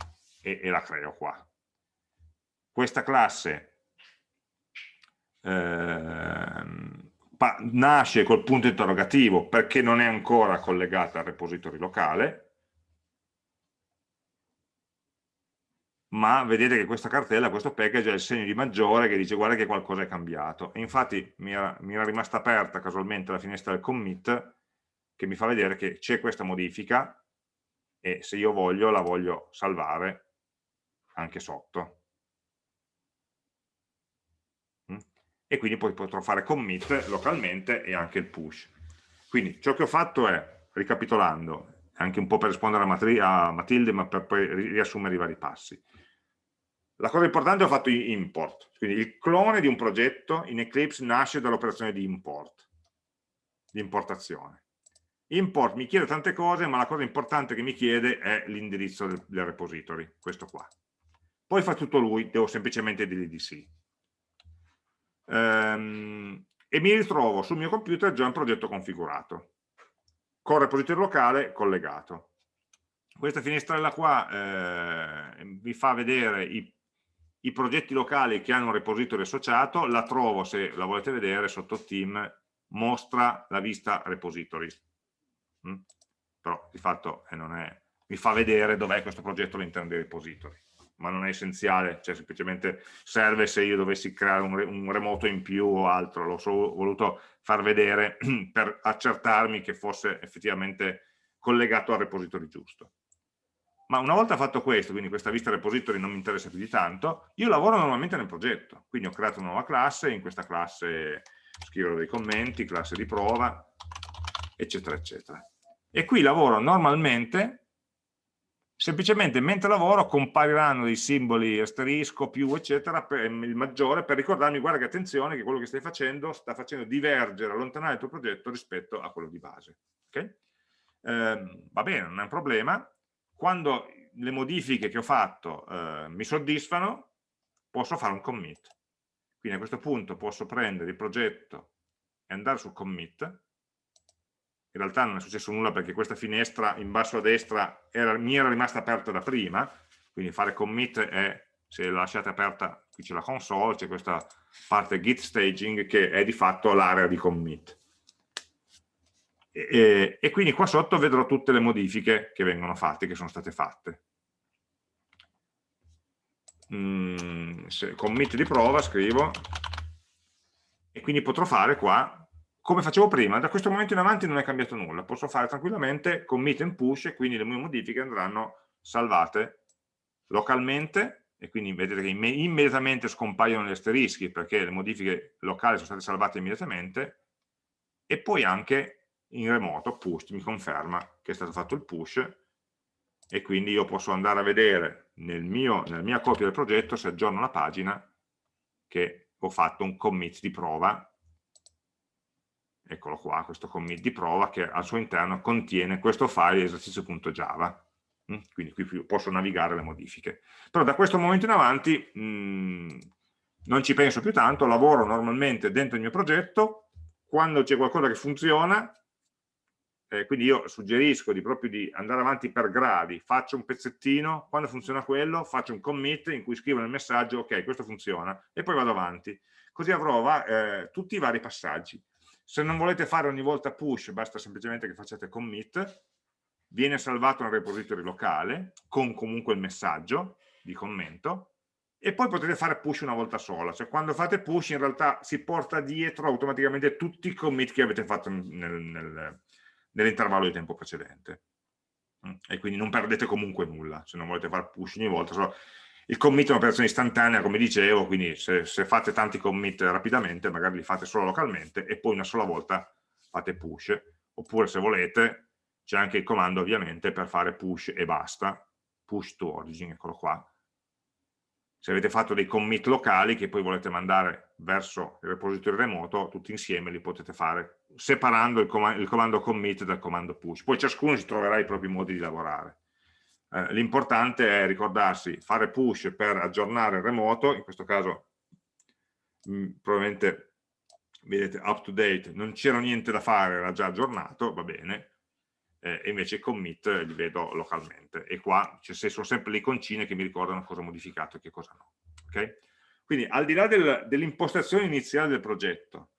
e, e la creo qua. Questa classe Ehm, nasce col punto interrogativo perché non è ancora collegata al repository locale, ma vedete che questa cartella, questo package ha il segno di maggiore che dice guarda che qualcosa è cambiato. E infatti mi era, mi era rimasta aperta casualmente la finestra del commit che mi fa vedere che c'è questa modifica e se io voglio la voglio salvare anche sotto. E quindi poi potrò fare commit localmente e anche il push. Quindi ciò che ho fatto è, ricapitolando, anche un po' per rispondere a, a Matilde, ma per poi riassumere i vari passi. La cosa importante è ho fatto import, quindi il clone di un progetto in Eclipse nasce dall'operazione di import, di importazione. Import mi chiede tante cose, ma la cosa importante che mi chiede è l'indirizzo del, del repository, questo qua. Poi fa tutto lui, devo semplicemente dirgli di sì ehm, e mi ritrovo sul mio computer già un progetto configurato. Con repository locale collegato. Questa finestrella qua eh, vi fa vedere i, i, progetti locali che hanno un repository associato. La trovo se la volete vedere sotto team mostra la vista repository. Mm? però di fatto eh, non è, mi fa vedere dov'è questo progetto all'interno dei repository ma non è essenziale, cioè semplicemente serve se io dovessi creare un, un remoto in più o altro, l'ho solo voluto far vedere per accertarmi che fosse effettivamente collegato al repository giusto. Ma una volta fatto questo, quindi questa vista repository non mi interessa più di tanto, io lavoro normalmente nel progetto, quindi ho creato una nuova classe, in questa classe scrivo dei commenti, classe di prova, eccetera, eccetera. E qui lavoro normalmente, semplicemente mentre lavoro compariranno dei simboli asterisco, più, eccetera, per il maggiore, per ricordarmi, guarda che attenzione, che quello che stai facendo sta facendo divergere, allontanare il tuo progetto rispetto a quello di base. Okay? Eh, va bene, non è un problema. Quando le modifiche che ho fatto eh, mi soddisfano, posso fare un commit. Quindi a questo punto posso prendere il progetto e andare su commit. In realtà non è successo nulla perché questa finestra in basso a destra era, mi era rimasta aperta da prima, quindi fare commit è, se la lasciate aperta, qui c'è la console, c'è questa parte git staging che è di fatto l'area di commit. E, e, quindi qua sotto vedrò tutte le modifiche che vengono fatte, che sono state fatte. Mm, commit di prova scrivo e quindi potrò fare qua come facevo prima, da questo momento in avanti non è cambiato nulla, posso fare tranquillamente commit and push e quindi le mie modifiche andranno salvate localmente e quindi vedete che immediatamente scompaiono gli asterischi perché le modifiche locali sono state salvate immediatamente. E poi anche in remoto push mi conferma che è stato fatto il push. E quindi io posso andare a vedere nel mio, nella mia copia del progetto se aggiorno la pagina che ho fatto un commit di prova eccolo qua, questo commit di prova che al suo interno contiene questo file esercizio.java mm, quindi qui posso navigare le modifiche. Però da questo momento in avanti mh, mm, non ci penso più tanto, lavoro normalmente dentro il mio progetto quando c'è qualcosa che funziona eh, quindi io suggerisco di proprio di andare avanti per gradi, faccio un pezzettino, quando funziona quello faccio un commit in cui scrivo nel messaggio ok questo funziona e poi vado avanti, così avrò va, eh, tutti i vari passaggi. Se non volete fare ogni volta push basta semplicemente che facciate commit, viene salvato nel repository locale con comunque il messaggio di commento e poi potete fare push una volta sola, cioè quando fate push in realtà si porta dietro automaticamente tutti i commit che avete fatto nel, nel nell'intervallo di tempo precedente. Mm, e quindi non perdete comunque nulla, se non volete fare push ogni volta. Il commit è un'operazione istantanea, come dicevo, quindi se, se, fate tanti commit rapidamente, magari li fate solo localmente e poi una sola volta fate push. Oppure se volete, c'è anche il comando ovviamente per fare push e basta, push to origin, eccolo qua, se avete fatto dei commit locali che poi volete mandare verso il repository remoto, tutti insieme li potete fare separando il, il comando commit dal comando push. Poi ciascuno si troverà i propri modi di lavorare. Eh, L'importante è ricordarsi fare push per aggiornare il remoto, in questo caso mh, mm, probabilmente vedete up to date, non c'era niente da fare, era già aggiornato, va bene, eh, e invece commit li vedo localmente e qua ci sono sempre le iconcine che mi ricordano cosa ho modificato e che cosa no okay? quindi al di là del, dell'impostazione iniziale del progetto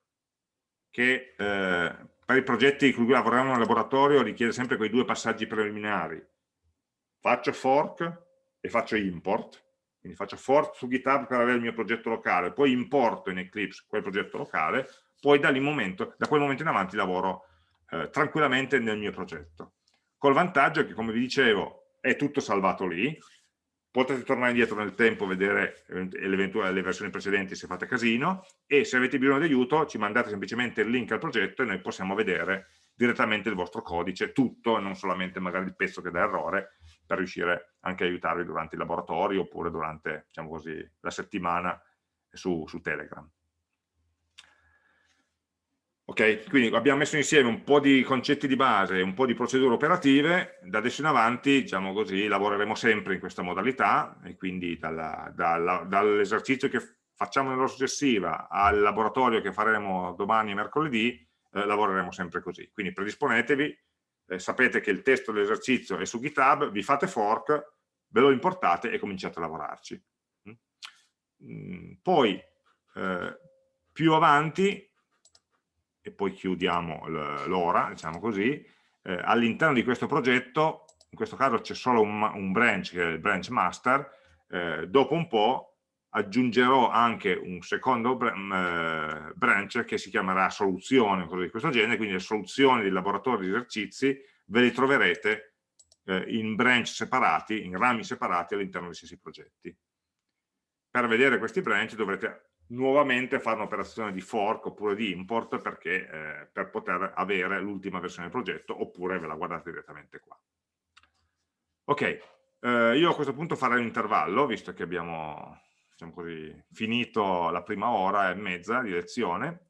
che eh, per i progetti con cui lavoriamo nel laboratorio richiede sempre quei due passaggi preliminari faccio fork e faccio import quindi faccio fork su GitHub per avere il mio progetto locale poi importo in Eclipse quel progetto locale poi da, momento, da quel momento in avanti lavoro eh, tranquillamente nel mio progetto. Col vantaggio che, come vi dicevo, è tutto salvato lì, potete tornare indietro nel tempo, vedere le versioni precedenti se fate casino, e se avete bisogno di aiuto ci mandate semplicemente il link al progetto e noi possiamo vedere direttamente il vostro codice, tutto, e non solamente magari il pezzo che dà errore, per riuscire anche a aiutarvi durante i laboratori oppure durante, diciamo così, la settimana su, su Telegram. Ok, quindi abbiamo messo insieme un po' di concetti di base, un po' di procedure operative, da adesso in avanti, diciamo così, lavoreremo sempre in questa modalità e quindi dall'esercizio che facciamo nell'ora successiva al laboratorio che faremo domani e mercoledì, eh, lavoreremo sempre così. Quindi predisponetevi, eh, sapete che il testo dell'esercizio è su GitHub, vi fate fork, ve lo importate e cominciate a lavorarci. Mm? mm poi, eh, più avanti, e poi chiudiamo l'ora, diciamo così, eh, all'interno di questo progetto, in questo caso c'è solo un, un, branch, che è il branch master, eh, dopo un po' aggiungerò anche un secondo mm, eh, branch che si chiamerà soluzione, cosa di questo genere, quindi le soluzioni dei laboratori di esercizi ve le troverete eh, in branch separati, in rami separati all'interno dei stessi progetti. Per vedere questi branch dovrete nuovamente fare un'operazione di fork oppure di import perché, eh, per poter avere l'ultima versione del progetto oppure ve la guardate direttamente qua. Ok, eh, io a questo punto farei un intervallo visto che abbiamo diciamo così, finito la prima ora e mezza di lezione.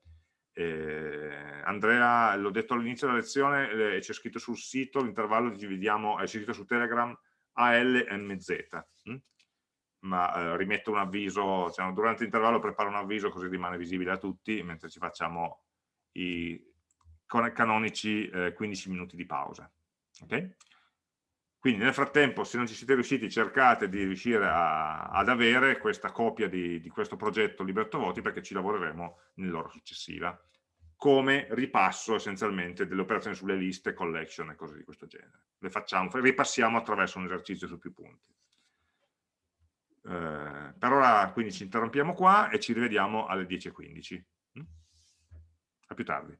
Eh, Andrea, l'ho detto all'inizio della lezione, eh, c'è scritto sul sito, l'intervallo dividiamo, è scritto su Telegram ALMZ. Hm? ma eh, rimetto un avviso, diciamo, durante l'intervallo preparo un avviso così rimane visibile a tutti, mentre ci facciamo i canonici eh, 15 minuti di pausa. Okay? Quindi nel frattempo, se non ci siete riusciti, cercate di riuscire a, ad avere questa copia di, di questo progetto Liberto Voti perché ci lavoreremo nell'ora successiva, come ripasso essenzialmente delle operazioni sulle liste, collection e cose di questo genere. Le facciamo, ripassiamo attraverso un esercizio su più punti. Eh, per ora quindi ci interrompiamo qua e ci rivediamo alle 10.15. Mm? A più tardi.